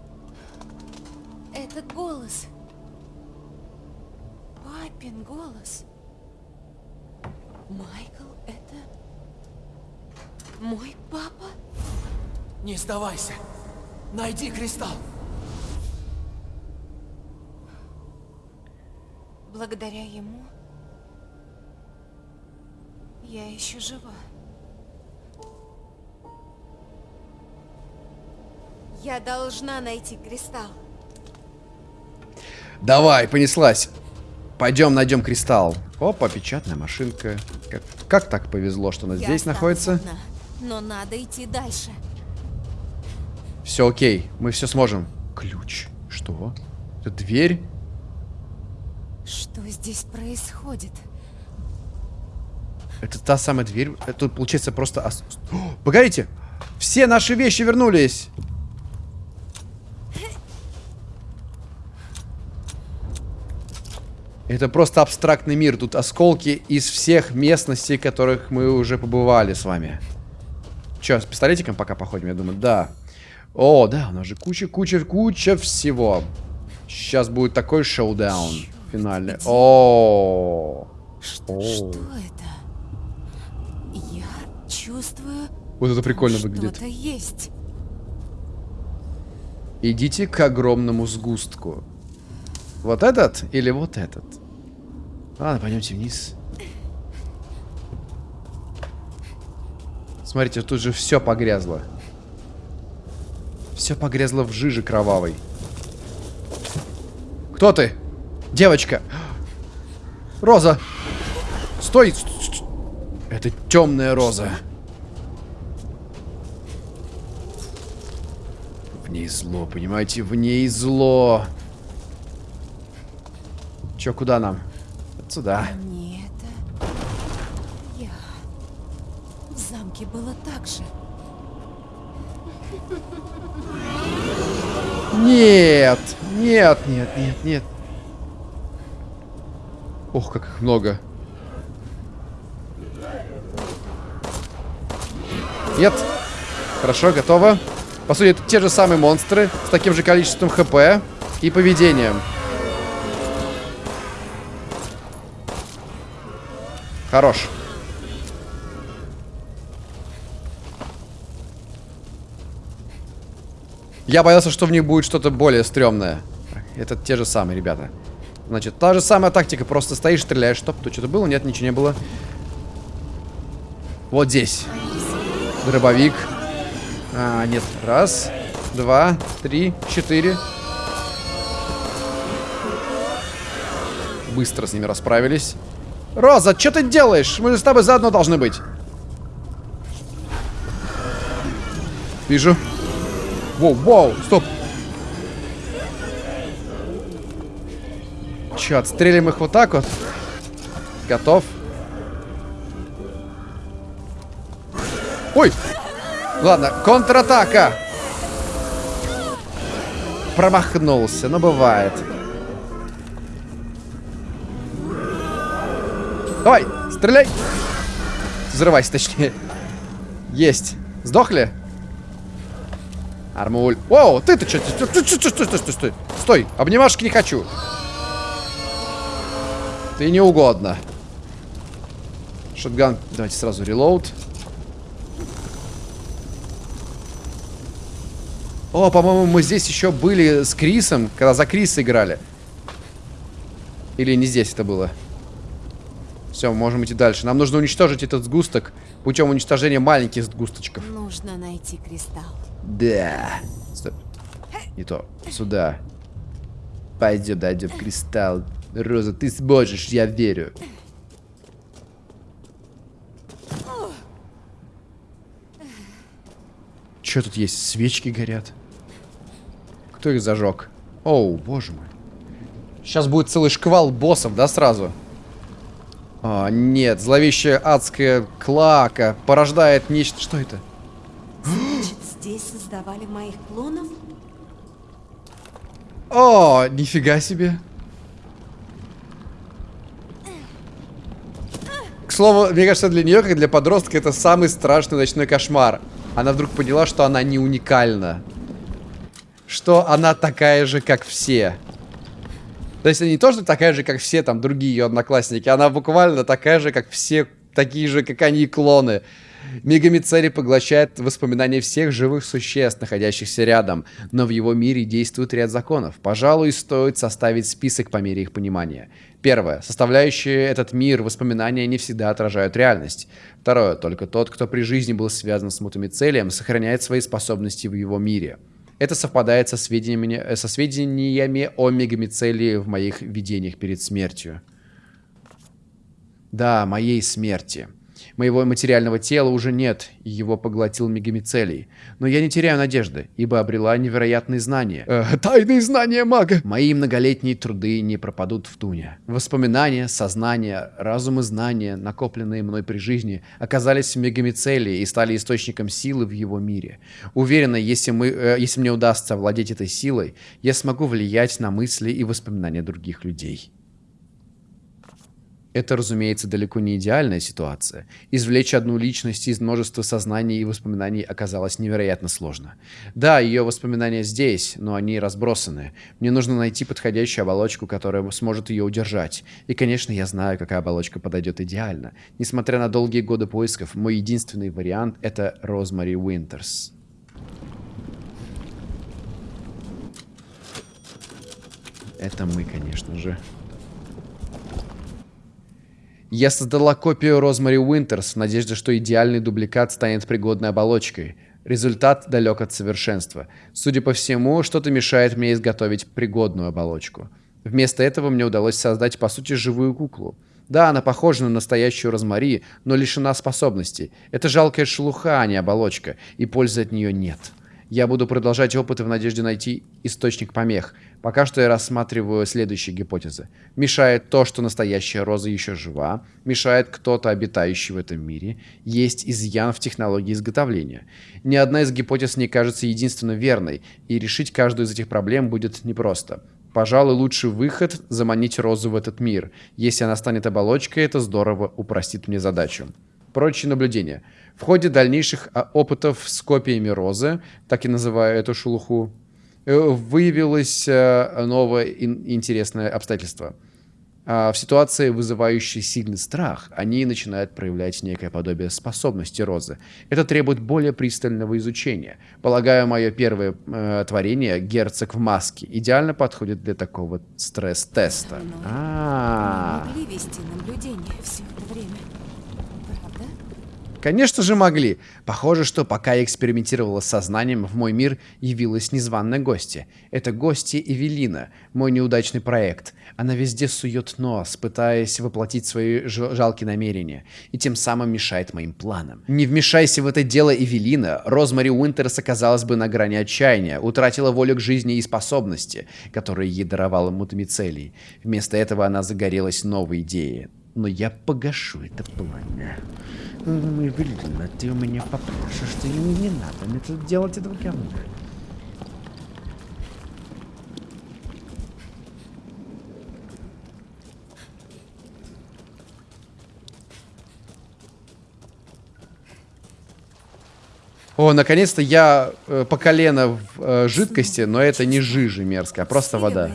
Этот голос. Папин голос. Майкл, это... Мой папа? Не сдавайся. Найди кристалл. Благодаря ему я еще жива. Я должна найти кристалл. Давай, понеслась. Пойдем найдем кристалл. Опа, печатная машинка. Как, как так повезло, что она Я здесь находится? одна, но надо идти дальше. Все окей, мы все сможем. Ключ. Что? Это дверь? Что здесь происходит? Это та самая дверь. Это тут, получается просто... ос- О, погодите! Все наши вещи вернулись! Это просто абстрактный мир. Тут осколки из всех местностей, которых мы уже побывали с вами. Че, с пистолетиком пока походим, я думаю? Да. О, да, у нас же куча, куча, куча всего. Сейчас будет такой шоудаун финальный. О, Что, О. что это? Я чувствую, вот это прикольно выглядит. есть. Идите к огромному сгустку. Вот этот или вот этот? Ладно, пойдемте вниз. Смотрите, тут же все погрязло. Все погрязло в жиже кровавой. Кто ты? Девочка. Роза. Стой. Ст- ст- Это темная роза. В ней зло, понимаете? В ней зло. Чё, куда нам? Сюда. Не это. Я. В замке было так же. Нет, нет, нет, нет, нет. Ох, как их много. Нет. Хорошо, готово. По сути, это те же самые монстры с таким же количеством хп и поведением. Хорош. Я боялся, что в них будет что-то более стрёмное. Это те же самые, ребята. Значит, та же самая тактика. Просто стоишь, стреляешь. Стоп, тут что-то было? Нет, ничего не было. Вот здесь. Дробовик. А, нет. Раз, два, три, четыре. Быстро с ними расправились. Роза, что ты делаешь? Мы же с тобой заодно должны быть. Вижу. Воу, воу, стоп. Че, отстрелим их вот так вот? Готов. Ой! Ладно, контратака! Промахнулся, но бывает. Давай, стреляй! Взрывайся, точнее. Есть. Сдохли? Армуль. Воу, ты-то что? Стой, стой, стой, стой, стой. Стой, обнимашки не хочу. Ты не угодно. Шотган. Давайте сразу релоуд. О, по-моему, мы здесь еще были с Крисом, когда за Криса играли. Или не здесь это было? Все, можем идти дальше. Нам нужно уничтожить этот сгусток путем уничтожения маленьких сгусточков. Нужно найти кристалл. Да. Стоп. Не то. Сюда. Пойдем, дойдем кристалл. Роза, ты сможешь, я верю. Что тут есть? Свечки горят. Кто их зажег? Оу, боже мой. Сейчас будет целый шквал боссов, да, сразу? А, нет, зловещая адская клака порождает нечто... Что это? Здесь создавали моих клонов? О, нифига себе. К слову, мне кажется, для нее, как для подростка, это самый страшный ночной кошмар. Она вдруг поняла, что она не уникальна. Что она такая же, как все. То есть не то, что такая же, как все там другие ее одноклассники. Она буквально такая же, как все, такие же, как они, клоны. Мегамицерий поглощает воспоминания всех живых существ, находящихся рядом, но в его мире действует ряд законов. Пожалуй, стоит составить список по мере их понимания. Первое. Составляющие этот мир воспоминания не всегда отражают реальность. Второе. Только тот, кто при жизни был связан с мутамицелием, сохраняет свои способности в его мире. Это совпадает со сведениями, со сведениями о мегамицелии в моих видениях перед смертью. Да, моей смерти. Моего материального тела уже нет, и его поглотил мегамицелий. Но я не теряю надежды, ибо обрела невероятные знания. Э, тайные знания мага! Мои многолетние труды не пропадут в туне. Воспоминания, сознание, разум и знания, накопленные мной при жизни, оказались в мегамицелии и стали источником силы в его мире. Уверена, если, мы, э, если мне удастся овладеть этой силой, я смогу влиять на мысли и воспоминания других людей. Это, разумеется, далеко не идеальная ситуация. Извлечь одну личность из множества сознаний и воспоминаний оказалось невероятно сложно. Да, ее воспоминания здесь, но они разбросаны. Мне нужно найти подходящую оболочку, которая сможет ее удержать. И, конечно, я знаю, какая оболочка подойдет идеально. Несмотря на долгие годы поисков, мой единственный вариант — это Розмари Уинтерс. Это мы, конечно же. Я создала копию Розмари Уинтерс в надежде, что идеальный дубликат станет пригодной оболочкой. Результат далек от совершенства. Судя по всему, что-то мешает мне изготовить пригодную оболочку. Вместо этого мне удалось создать, по сути, живую куклу. Да, она похожа на настоящую Розмари, но лишена способностей. Это жалкая шелуха, а не оболочка, и пользы от нее нет. Я буду продолжать опыты в надежде найти источник помех. Пока что я рассматриваю следующие гипотезы. Мешает то, что настоящая роза еще жива. Мешает кто-то, обитающий в этом мире. Есть изъян в технологии изготовления. Ни одна из гипотез не кажется единственно верной, и решить каждую из этих проблем будет непросто. Пожалуй, лучший выход – заманить розу в этот мир. Если она станет оболочкой, это здорово упростит мне задачу. Прочие наблюдения. В ходе дальнейших а, опытов с копиями розы, так и называю эту шелуху, выявилось э, новое интересное обстоятельство. А, в ситуации, вызывающей сильный страх, они начинают проявлять некое подобие способности розы. Это требует более пристального изучения. Полагаю, мое первое э, творение, герцог в маске, идеально подходит для такого стресс-теста. А -а -а. могли вести наблюдение все это время. Конечно же могли. Похоже, что пока я экспериментировала с сознанием, в мой мир явилась незваная гостья. Это гостья Эвелина, мой неудачный проект. Она везде сует нос, пытаясь воплотить свои жалкие намерения, и тем самым мешает моим планам. Не вмешайся в это дело Эвелина, Розмари Уинтерс оказалась бы на грани отчаяния, утратила волю к жизни и способности, которые ей даровала Мутамицелий. Вместо этого она загорелась новой идеей но я погашу это пламя. Ну, ну, ну, Эвелина, ты у меня попросишь, что ему не надо мне тут делать этого говна. О, наконец-то я э, по колено в э, жидкости, но это не жижи мерзкая, а просто вода.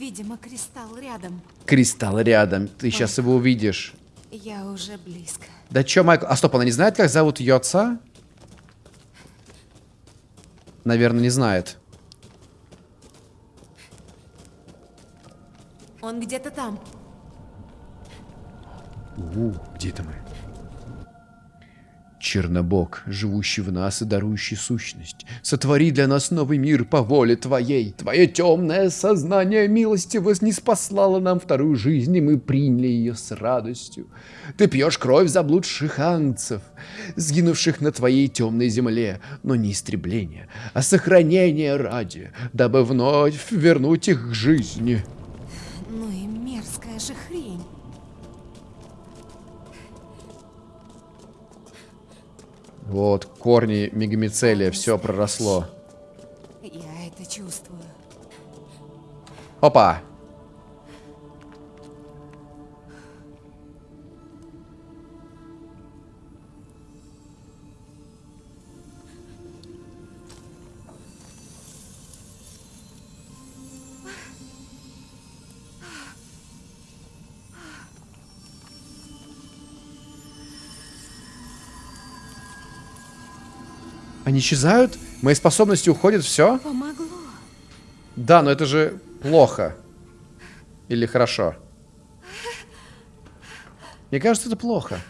Видимо, кристалл рядом. Кристалл рядом, ты сейчас его увидишь. Я уже близко. Да чё, Майкл? А стоп, она не знает, как зовут ее отца? Наверное, не знает. Он где-то там. У, где это мы? Чернобог, живущий в нас и дарующий сущность, сотвори для нас новый мир по воле Твоей. Твое темное сознание милости вознеспослало нам вторую жизнь, и мы приняли ее с радостью. Ты пьешь кровь заблудших ангцев, сгинувших на Твоей темной земле, но не истребление, а сохранение ради, дабы вновь вернуть их к жизни. Вот, корни мегамицелия, все проросло. Я это чувствую. Опа! Они исчезают? Мои способности уходят, все? Помогло. Да, но это же плохо. Или хорошо? Мне кажется, это плохо.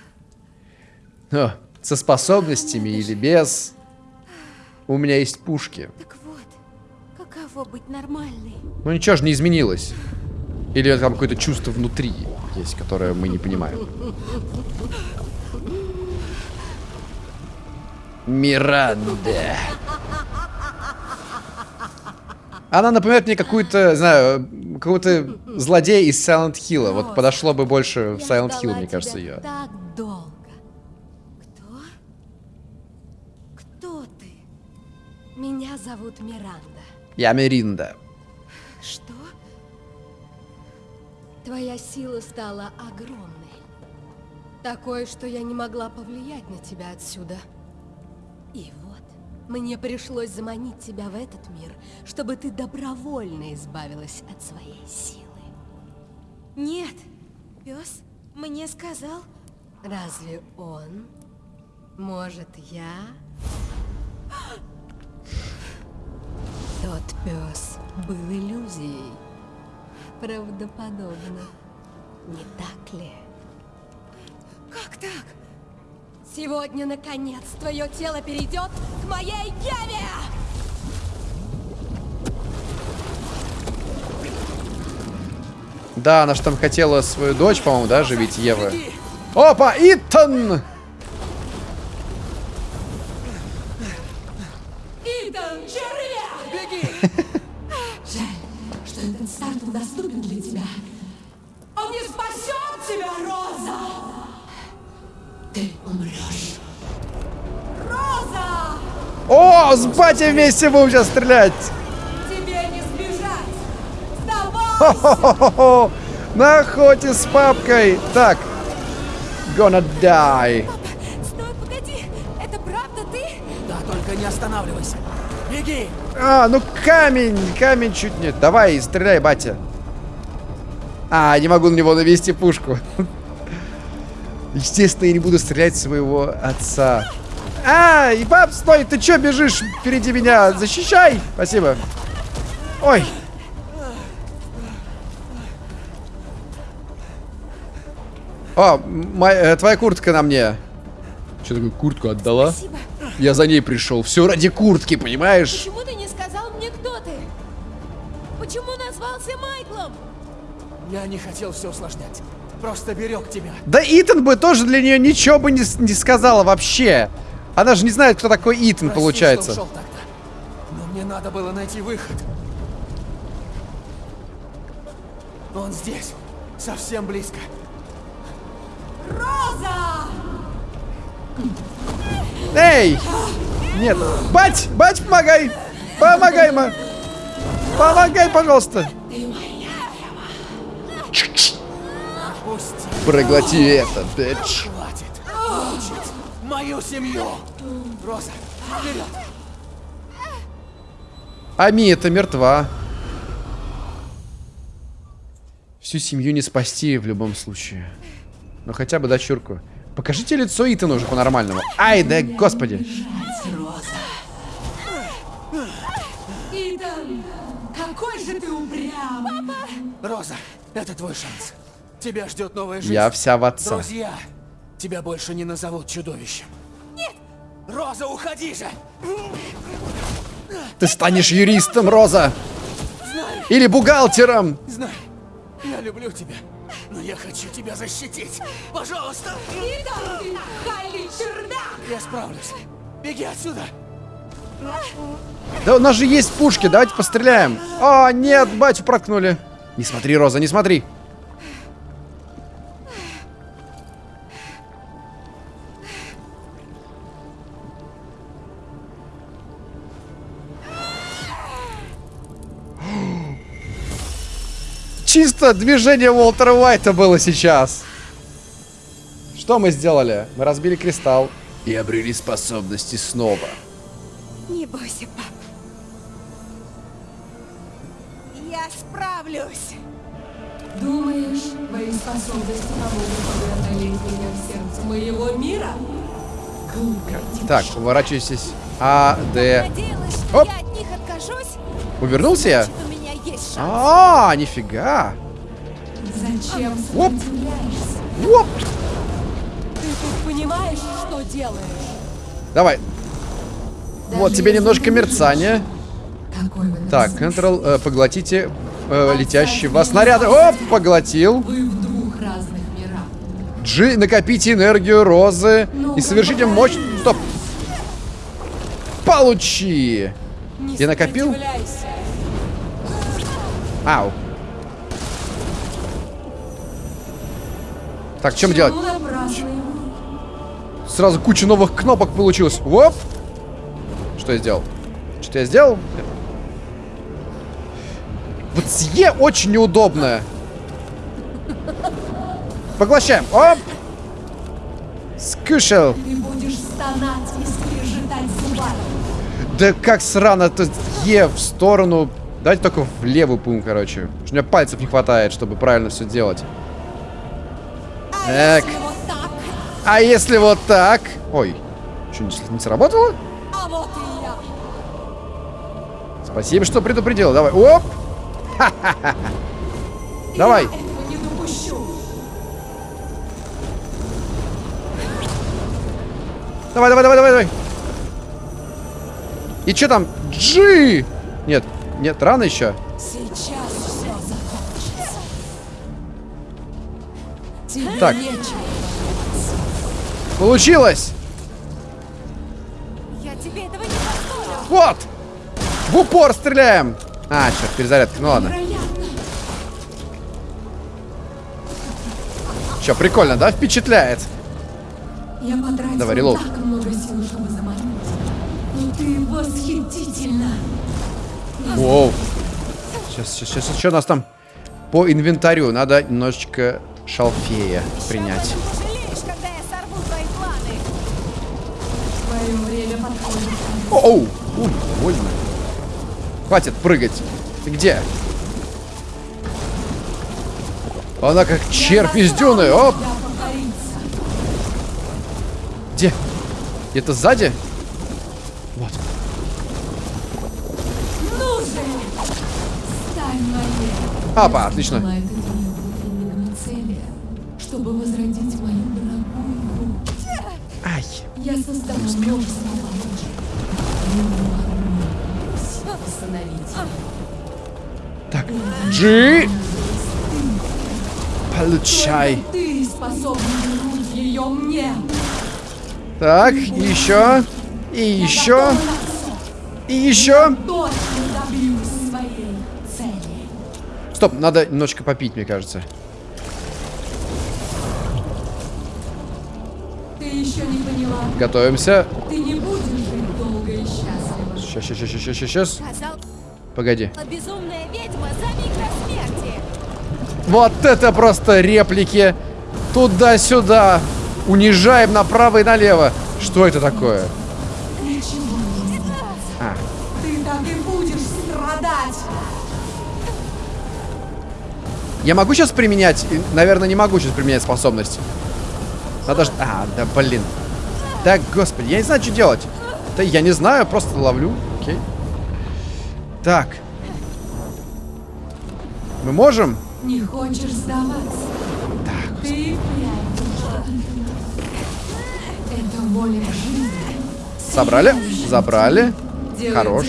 Но со способностями или без. У меня есть пушки. Так вот, каково быть нормальной? Ну ничего же не изменилось. Или там какое-то чувство внутри есть, которое мы не понимаем. Миранда. Она напоминает мне какую-то, знаю, какого-то злодея из Silent Hill. Вот подошло бы больше в Silent Hill, мне кажется, ее. так долго. Кто? Кто ты? Меня зовут Миранда. Я Миринда. Что? Твоя сила стала огромной. Такой, что я не могла повлиять на тебя отсюда. И вот, мне пришлось заманить тебя в этот мир, чтобы ты добровольно избавилась от своей силы. Нет. Пес мне сказал. Разве он? Может, я? Тот пес был иллюзией. Правдоподобно. Не так ли? Как так? Сегодня, наконец, твое тело перейдет к моей Еве! Да, она же там хотела свою дочь, по-моему, да, живить Ева. Опа, Итан! Итан, червя! Жаль, что этот старт недоступен для тебя. Он не спасет тебя, Роза! Ты умрешь. Роза! О, с батей вместе будем сейчас стрелять! Тебе не сбежать! Давай! Хо-хо-хо-хо! На охоте с папкой! Так. Gonna die. Стой, погоди. Это правда ты? Да, только не останавливайся. Беги! А, ну камень! Камень чуть нет. Давай, стреляй, батя. А, не могу на него навести пушку. Естественно, я не буду стрелять своего отца. А, и пап, стой, ты чё бежишь впереди меня? Защищай! Спасибо. Ой. О, мо- э, твоя куртка на мне. Что такое куртку отдала? Спасибо. Я за ней пришел. Все ради куртки, понимаешь? Почему ты не сказал мне, кто ты? Почему назвался Майклом? Я не хотел все усложнять. Просто берег тебя. Да Итан бы тоже для нее ничего бы не, не сказала вообще. Она же не знает, кто такой Итан, Прости, получается. что ушел тогда. Но мне надо было найти выход. Он здесь. Совсем близко. Роза! Эй! Нет. Бать! Бать, помогай! Помогай, ма! Помогай, пожалуйста! Пусти. Проглоти это, бич. Хватит. Мучить мою семью. Роза, А Мия-то мертва. Всю семью не спасти в любом случае. Но хотя бы дочурку. Покажите лицо Итана уже по-нормальному. Ай, да господи. Итан, какой же ты упрямый. Роза, это твой шанс. Тебя ждет новая жизнь. Я вся в отца. Друзья, тебя больше не назовут чудовищем. Нет! Роза, уходи же! Ты станешь юристом, Роза. Или бухгалтером. Знай, я люблю тебя, но я хочу тебя защитить. Пожалуйста! Ты Хайли чердак. Я справлюсь. Беги отсюда! Да у нас же есть пушки, давайте постреляем. О, нет, батю проткнули. Не смотри, Роза, не смотри. Чисто движение Уолтера Уайта было сейчас. Что мы сделали? Мы разбили кристалл и обрели способности снова. Не бойся, пап. Я справлюсь. Думаешь, твои способности помогут преодолеть меня в сердце моего мира? Так, уворачивайтесь. А, Д. Оп. Увернулся я? Есть шанс. А, нифига. Зачем Оп. Оп. Ты тут понимаешь, что делаешь? Давай. Даже Вот тебе немножко мерцания. Так. Ctrl, э, поглотите э, вас снаряды. Оп, поглотил. Вы в двух разных мирах. G, накопите энергию розы Ну, и совершите мощь... Стоп. Получи. Не Я накопил? сопротивляйся. Ау. Так, чем делать? Сразу куча новых кнопок получилось. Оп. Что я сделал? Что я сделал? Вот Е очень неудобно. Поглощаем. Оп. Скушал. Да как срано это Е в сторону. Давайте только в левую пум, короче. У меня пальцев не хватает, чтобы правильно все делать. А Так. вот так? А если вот так? Ой, что, не, сработало? А вот и я. Спасибо, что предупредил. Давай. Оп. Давай. Давай, давай, давай, давай, давай. И что там? G! Нет, нет, рано еще. Сейчас все Так. Получилось! Я тебе этого не позволю. Вот! В упор стреляем! А, черт, перезарядка. Ну ладно. Че, прикольно, да? Впечатляет. Я Давай, релоуд. так много сил, чтобы заманить. Но ты восхитительно. Воу. Сейчас, сейчас, сейчас, что у нас там по инвентарю? Надо немножечко шалфея принять. Оу! Ой, больно. Хватит прыгать. Ты где? Она как червь из дюны. Оп! Где? Где-то сзади? Вот. Ну же! Стань моей. Апа, отлично. Чтобы возродить мою дорогую. Ай. Я создала. Так. Джи. Получай. Ты вернуть ее мне. Так, еще. И еще. И еще. Точно добьюсь своей цели. Стоп, надо немножечко попить, мне кажется. Ты еще не поняла. Готовимся. Ты не будешь жить долго и счастливо. Сейчас, сейчас, сейчас, сейчас, сейчас. Сказал, Погоди. безумная ведьма за миг смерти. Вот это просто реплики. Туда-сюда. Унижаем направо и налево. Что это такое? Я могу сейчас применять? Наверное, не могу сейчас применять способность. Надо ж... А, да блин. Да, господи, я не знаю, что делать. Да я не знаю, просто ловлю. Окей. Так. Мы можем? Не хочешь сдаваться? Так. Ты. Это воля жизни. Собрали? Забрали. Делает Хорош.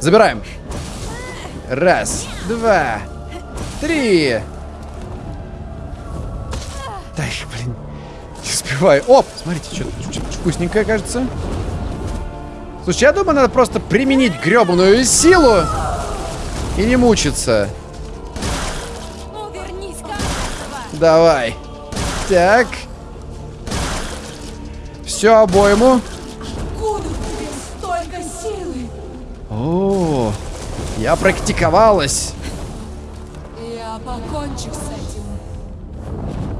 Забираем. Раз, два, три. Да, блин. Не успеваю. Оп, смотрите, что вкусненькое, кажется. Слушай, я думаю, надо просто применить гребаную силу и не мучиться. Ну, Давай. Так. Все обойму. Столько силы? О, я практиковалась. Я покончу с этим.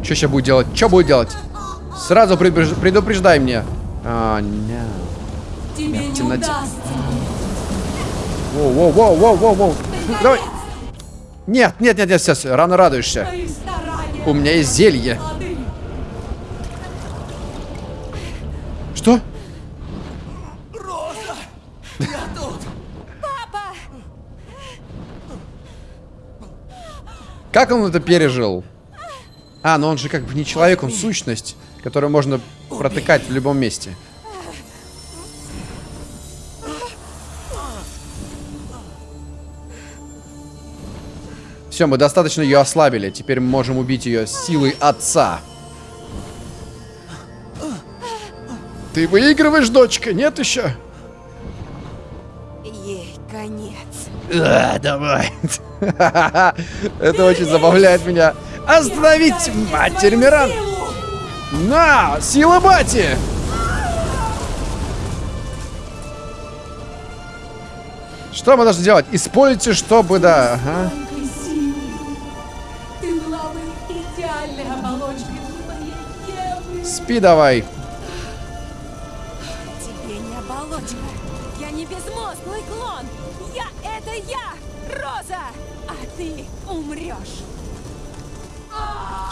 Что сейчас будет делать? Что будет делать? Сразу предупреж- предупреждай мне. А, не. Тебе в не темноте. Воу, воу, воу, воу, воу, воу. Давай. Нет, нет, нет, нет, сейчас, рано радуешься. У меня есть зелье. Что? Как он это пережил? А, ну он же как бы не человек, он сущность, которую можно протыкать в любом месте. Все, мы достаточно ее ослабили. Теперь мы можем убить ее силой отца. Ты выигрываешь, дочка? Нет еще? А, давай. Это очень забавляет меня. Остановить матерь Миран. На, сила бати. Что мы должны делать? Используйте, чтобы, да. Ага. Тонкой силы.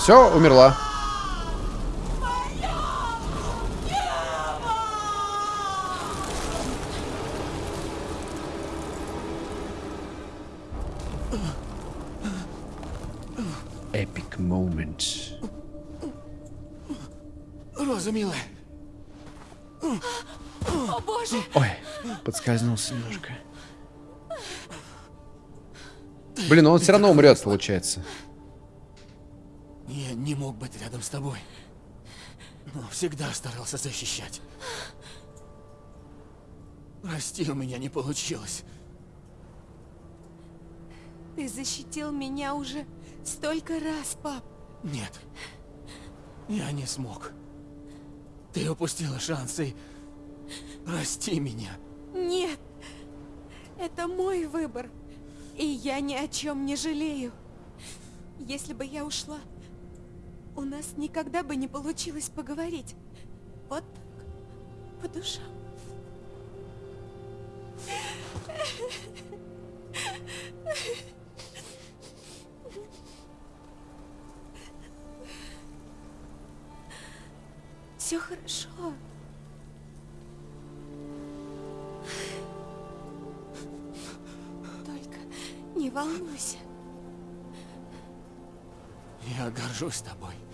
Все, умерла. Epic moment. Роза, милая, О боже, Ой, подскользнулся немножко. Блин, он все равно умрет, получается. Я не мог быть рядом с тобой. Но всегда старался защищать. Прости, у меня не получилось. Ты защитил меня уже столько раз, пап. Нет. Я не смог. Ты упустила шанс и... Прости меня. Нет. Это мой выбор. И я ни о чем не жалею. Если бы я ушла, у нас никогда бы не получилось поговорить. Вот так. По душам. Все хорошо. Только не волнуйся. Я горжусь тобой.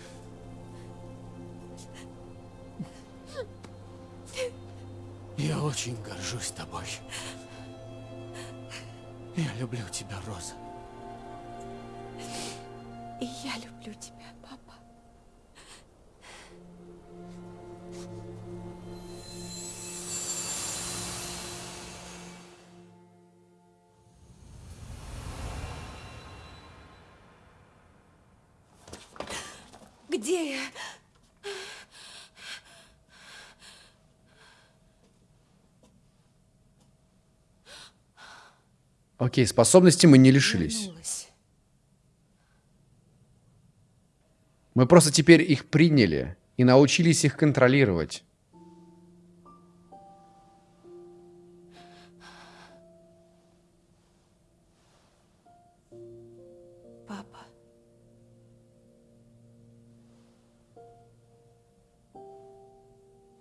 Я очень горжусь тобой. Я люблю тебя, Роза. И я люблю тебя, папа. Где я? Окей, способности мы не лишились. Мы просто теперь их приняли и научились их контролировать.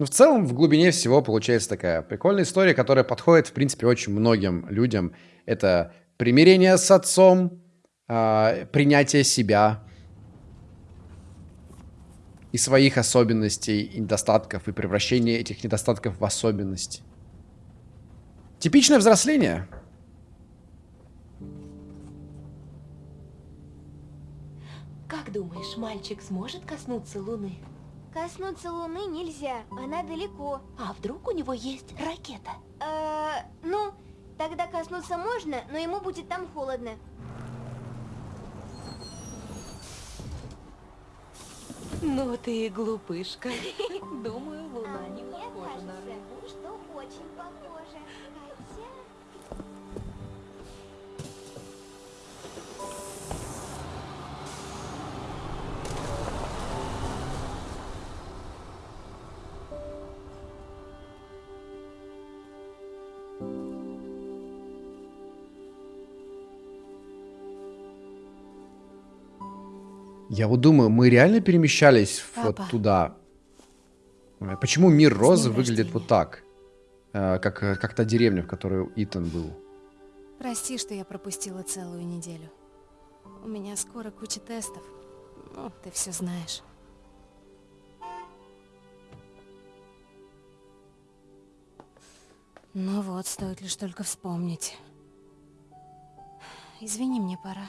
Ну, в целом, в глубине всего получается такая прикольная история, которая подходит, в принципе, очень многим людям. Это примирение с отцом, э, принятие себя и своих особенностей, и недостатков, и превращение этих недостатков в особенность. Типичное взросление. Как думаешь, мальчик сможет коснуться Луны? Коснуться Луны нельзя, она далеко. А вдруг у него есть ракета? Э, ну, тогда коснуться можно, но ему будет там холодно. Ну ты и глупышка. Думаю, А Луна не мне похожа на кажется, рыбу. что очень Я вот думаю, мы реально перемещались вот Папа. туда? Э, Почему мир Розы выглядит рождения. вот так? Э, Как, э, как та деревня, в которой Итан был. Прости, что я пропустила целую неделю. У меня скоро куча тестов. Ну, ты все знаешь. Ну вот, стоит лишь только вспомнить. Извини, мне пора.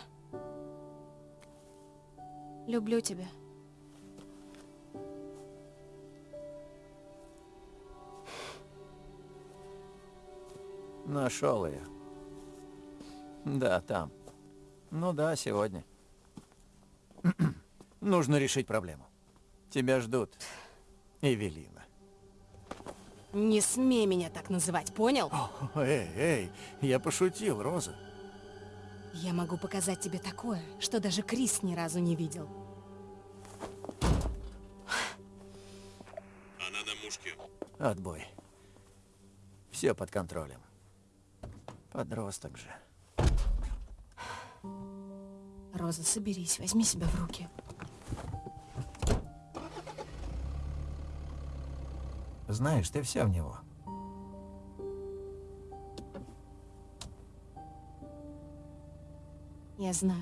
Люблю тебя. Нашел ее. Да, там. Ну да, сегодня. Нужно решить проблему. Тебя ждут. Эвелина. Не смей меня так называть, понял? Эй, эй, я пошутил, Роза. Я могу показать тебе такое, что даже Крис ни разу не видел. Отбой. Все под контролем. Подросток же. Роза, соберись, возьми себя в руки. Знаешь, ты вся в него. Я знаю.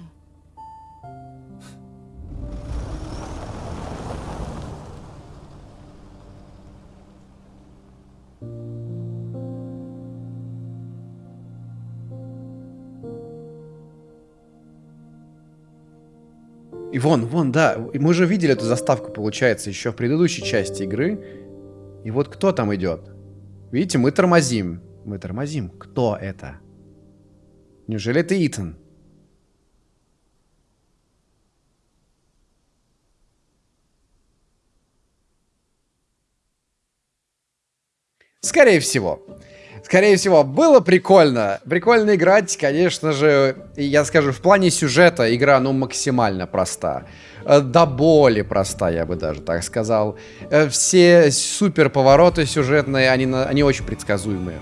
И вон, вон, да, мы же видели эту заставку, получается, еще в предыдущей части игры. И вот кто там идет? Видите, мы тормозим. Мы тормозим. Кто это? Неужели это Итан? Скорее всего. Скорее всего, было прикольно. Прикольно играть, конечно же. Я скажу, в плане сюжета игра, ну, максимально проста. Э, До боли проста, я бы даже так сказал. Э, Все супер повороты сюжетные, они, они очень предсказуемые.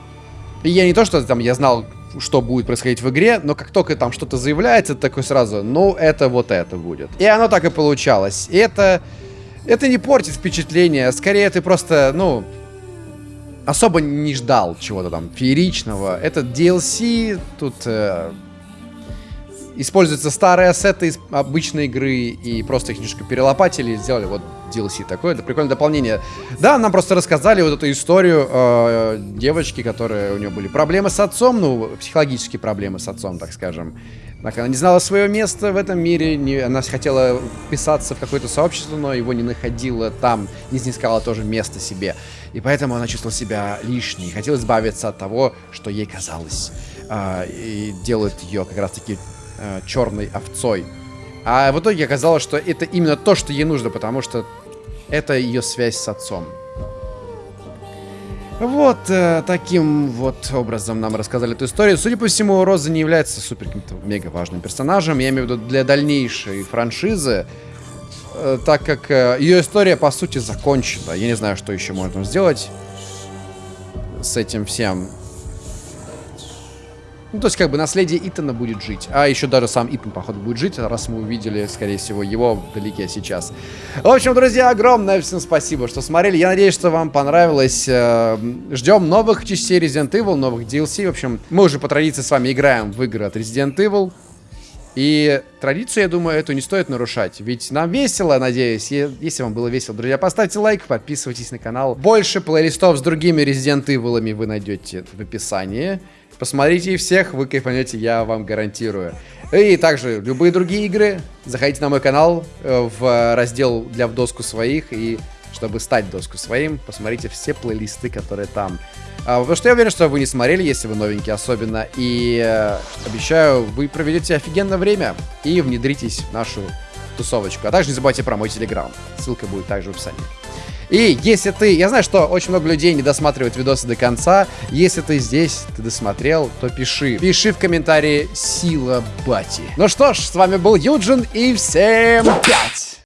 И я не то, что там я знал, что будет происходить в игре, но как только там что-то заявляется, такой сразу, ну, это вот это будет. И оно так и получалось. И это... Это не портит впечатление. Скорее, ты просто, ну, особо не ждал чего-то там фееричного. Это DLC, тут э, используются старые ассеты из обычной игры и просто их немножко перелопатили и сделали вот DLC такое. Это прикольное дополнение. Да, нам просто рассказали вот эту историю э, девочки, которая у нее были проблемы с отцом, ну, психологические проблемы с отцом, так скажем. Так, она не знала свое место в этом мире, не, она хотела вписаться в какое-то сообщество, но его не находила там, не снискала тоже место себе. И поэтому она чувствовала себя лишней, хотела избавиться от того, что ей казалось, а, и делает ее как раз-таки а, черной овцой. А в итоге оказалось, что это именно то, что ей нужно, потому что это ее связь с отцом. Вот э, таким вот образом нам рассказали эту историю. Судя по всему, Роза не является супер каким-то мега важным персонажем. Я имею в виду для дальнейшей франшизы. э, так как э, ее история, по сути, закончена. Я не знаю, что еще можно сделать с этим всем. Ну, то есть, как бы, наследие Итана будет жить. А еще даже сам Итан, походу, будет жить, раз мы увидели, скорее всего, его вдалеке сейчас. В общем, друзья, огромное всем спасибо, что смотрели. Я надеюсь, что вам понравилось. Э, Ждем новых частей Resident Evil, новых DLC. В общем, мы уже по традиции с вами играем в игры от Resident Evil. И традицию, я думаю, эту не стоит нарушать. Ведь нам весело, надеюсь. Если вам было весело, друзья, поставьте лайк, подписывайтесь на канал. Больше плейлистов с другими Resident Evil вы найдете в описании. Посмотрите их всех, вы кайфанете, я вам гарантирую. И также любые другие игры, заходите на мой канал э, в раздел для в доску своих и чтобы стать доску своим, посмотрите все плейлисты, которые там. А, потому что я уверен, что вы не смотрели, если вы новенькие особенно. И э, обещаю, вы проведете офигенное время и внедритесь в нашу тусовочку. А также не забывайте про мой телеграм. Ссылка будет также в описании. И если ты... Я знаю, что очень много людей не досматривают видосы до конца. Если ты здесь, ты досмотрел, то пиши. Пиши в комментарии «Сила Бати». Ну что ж, с вами был Юджин и всем пять!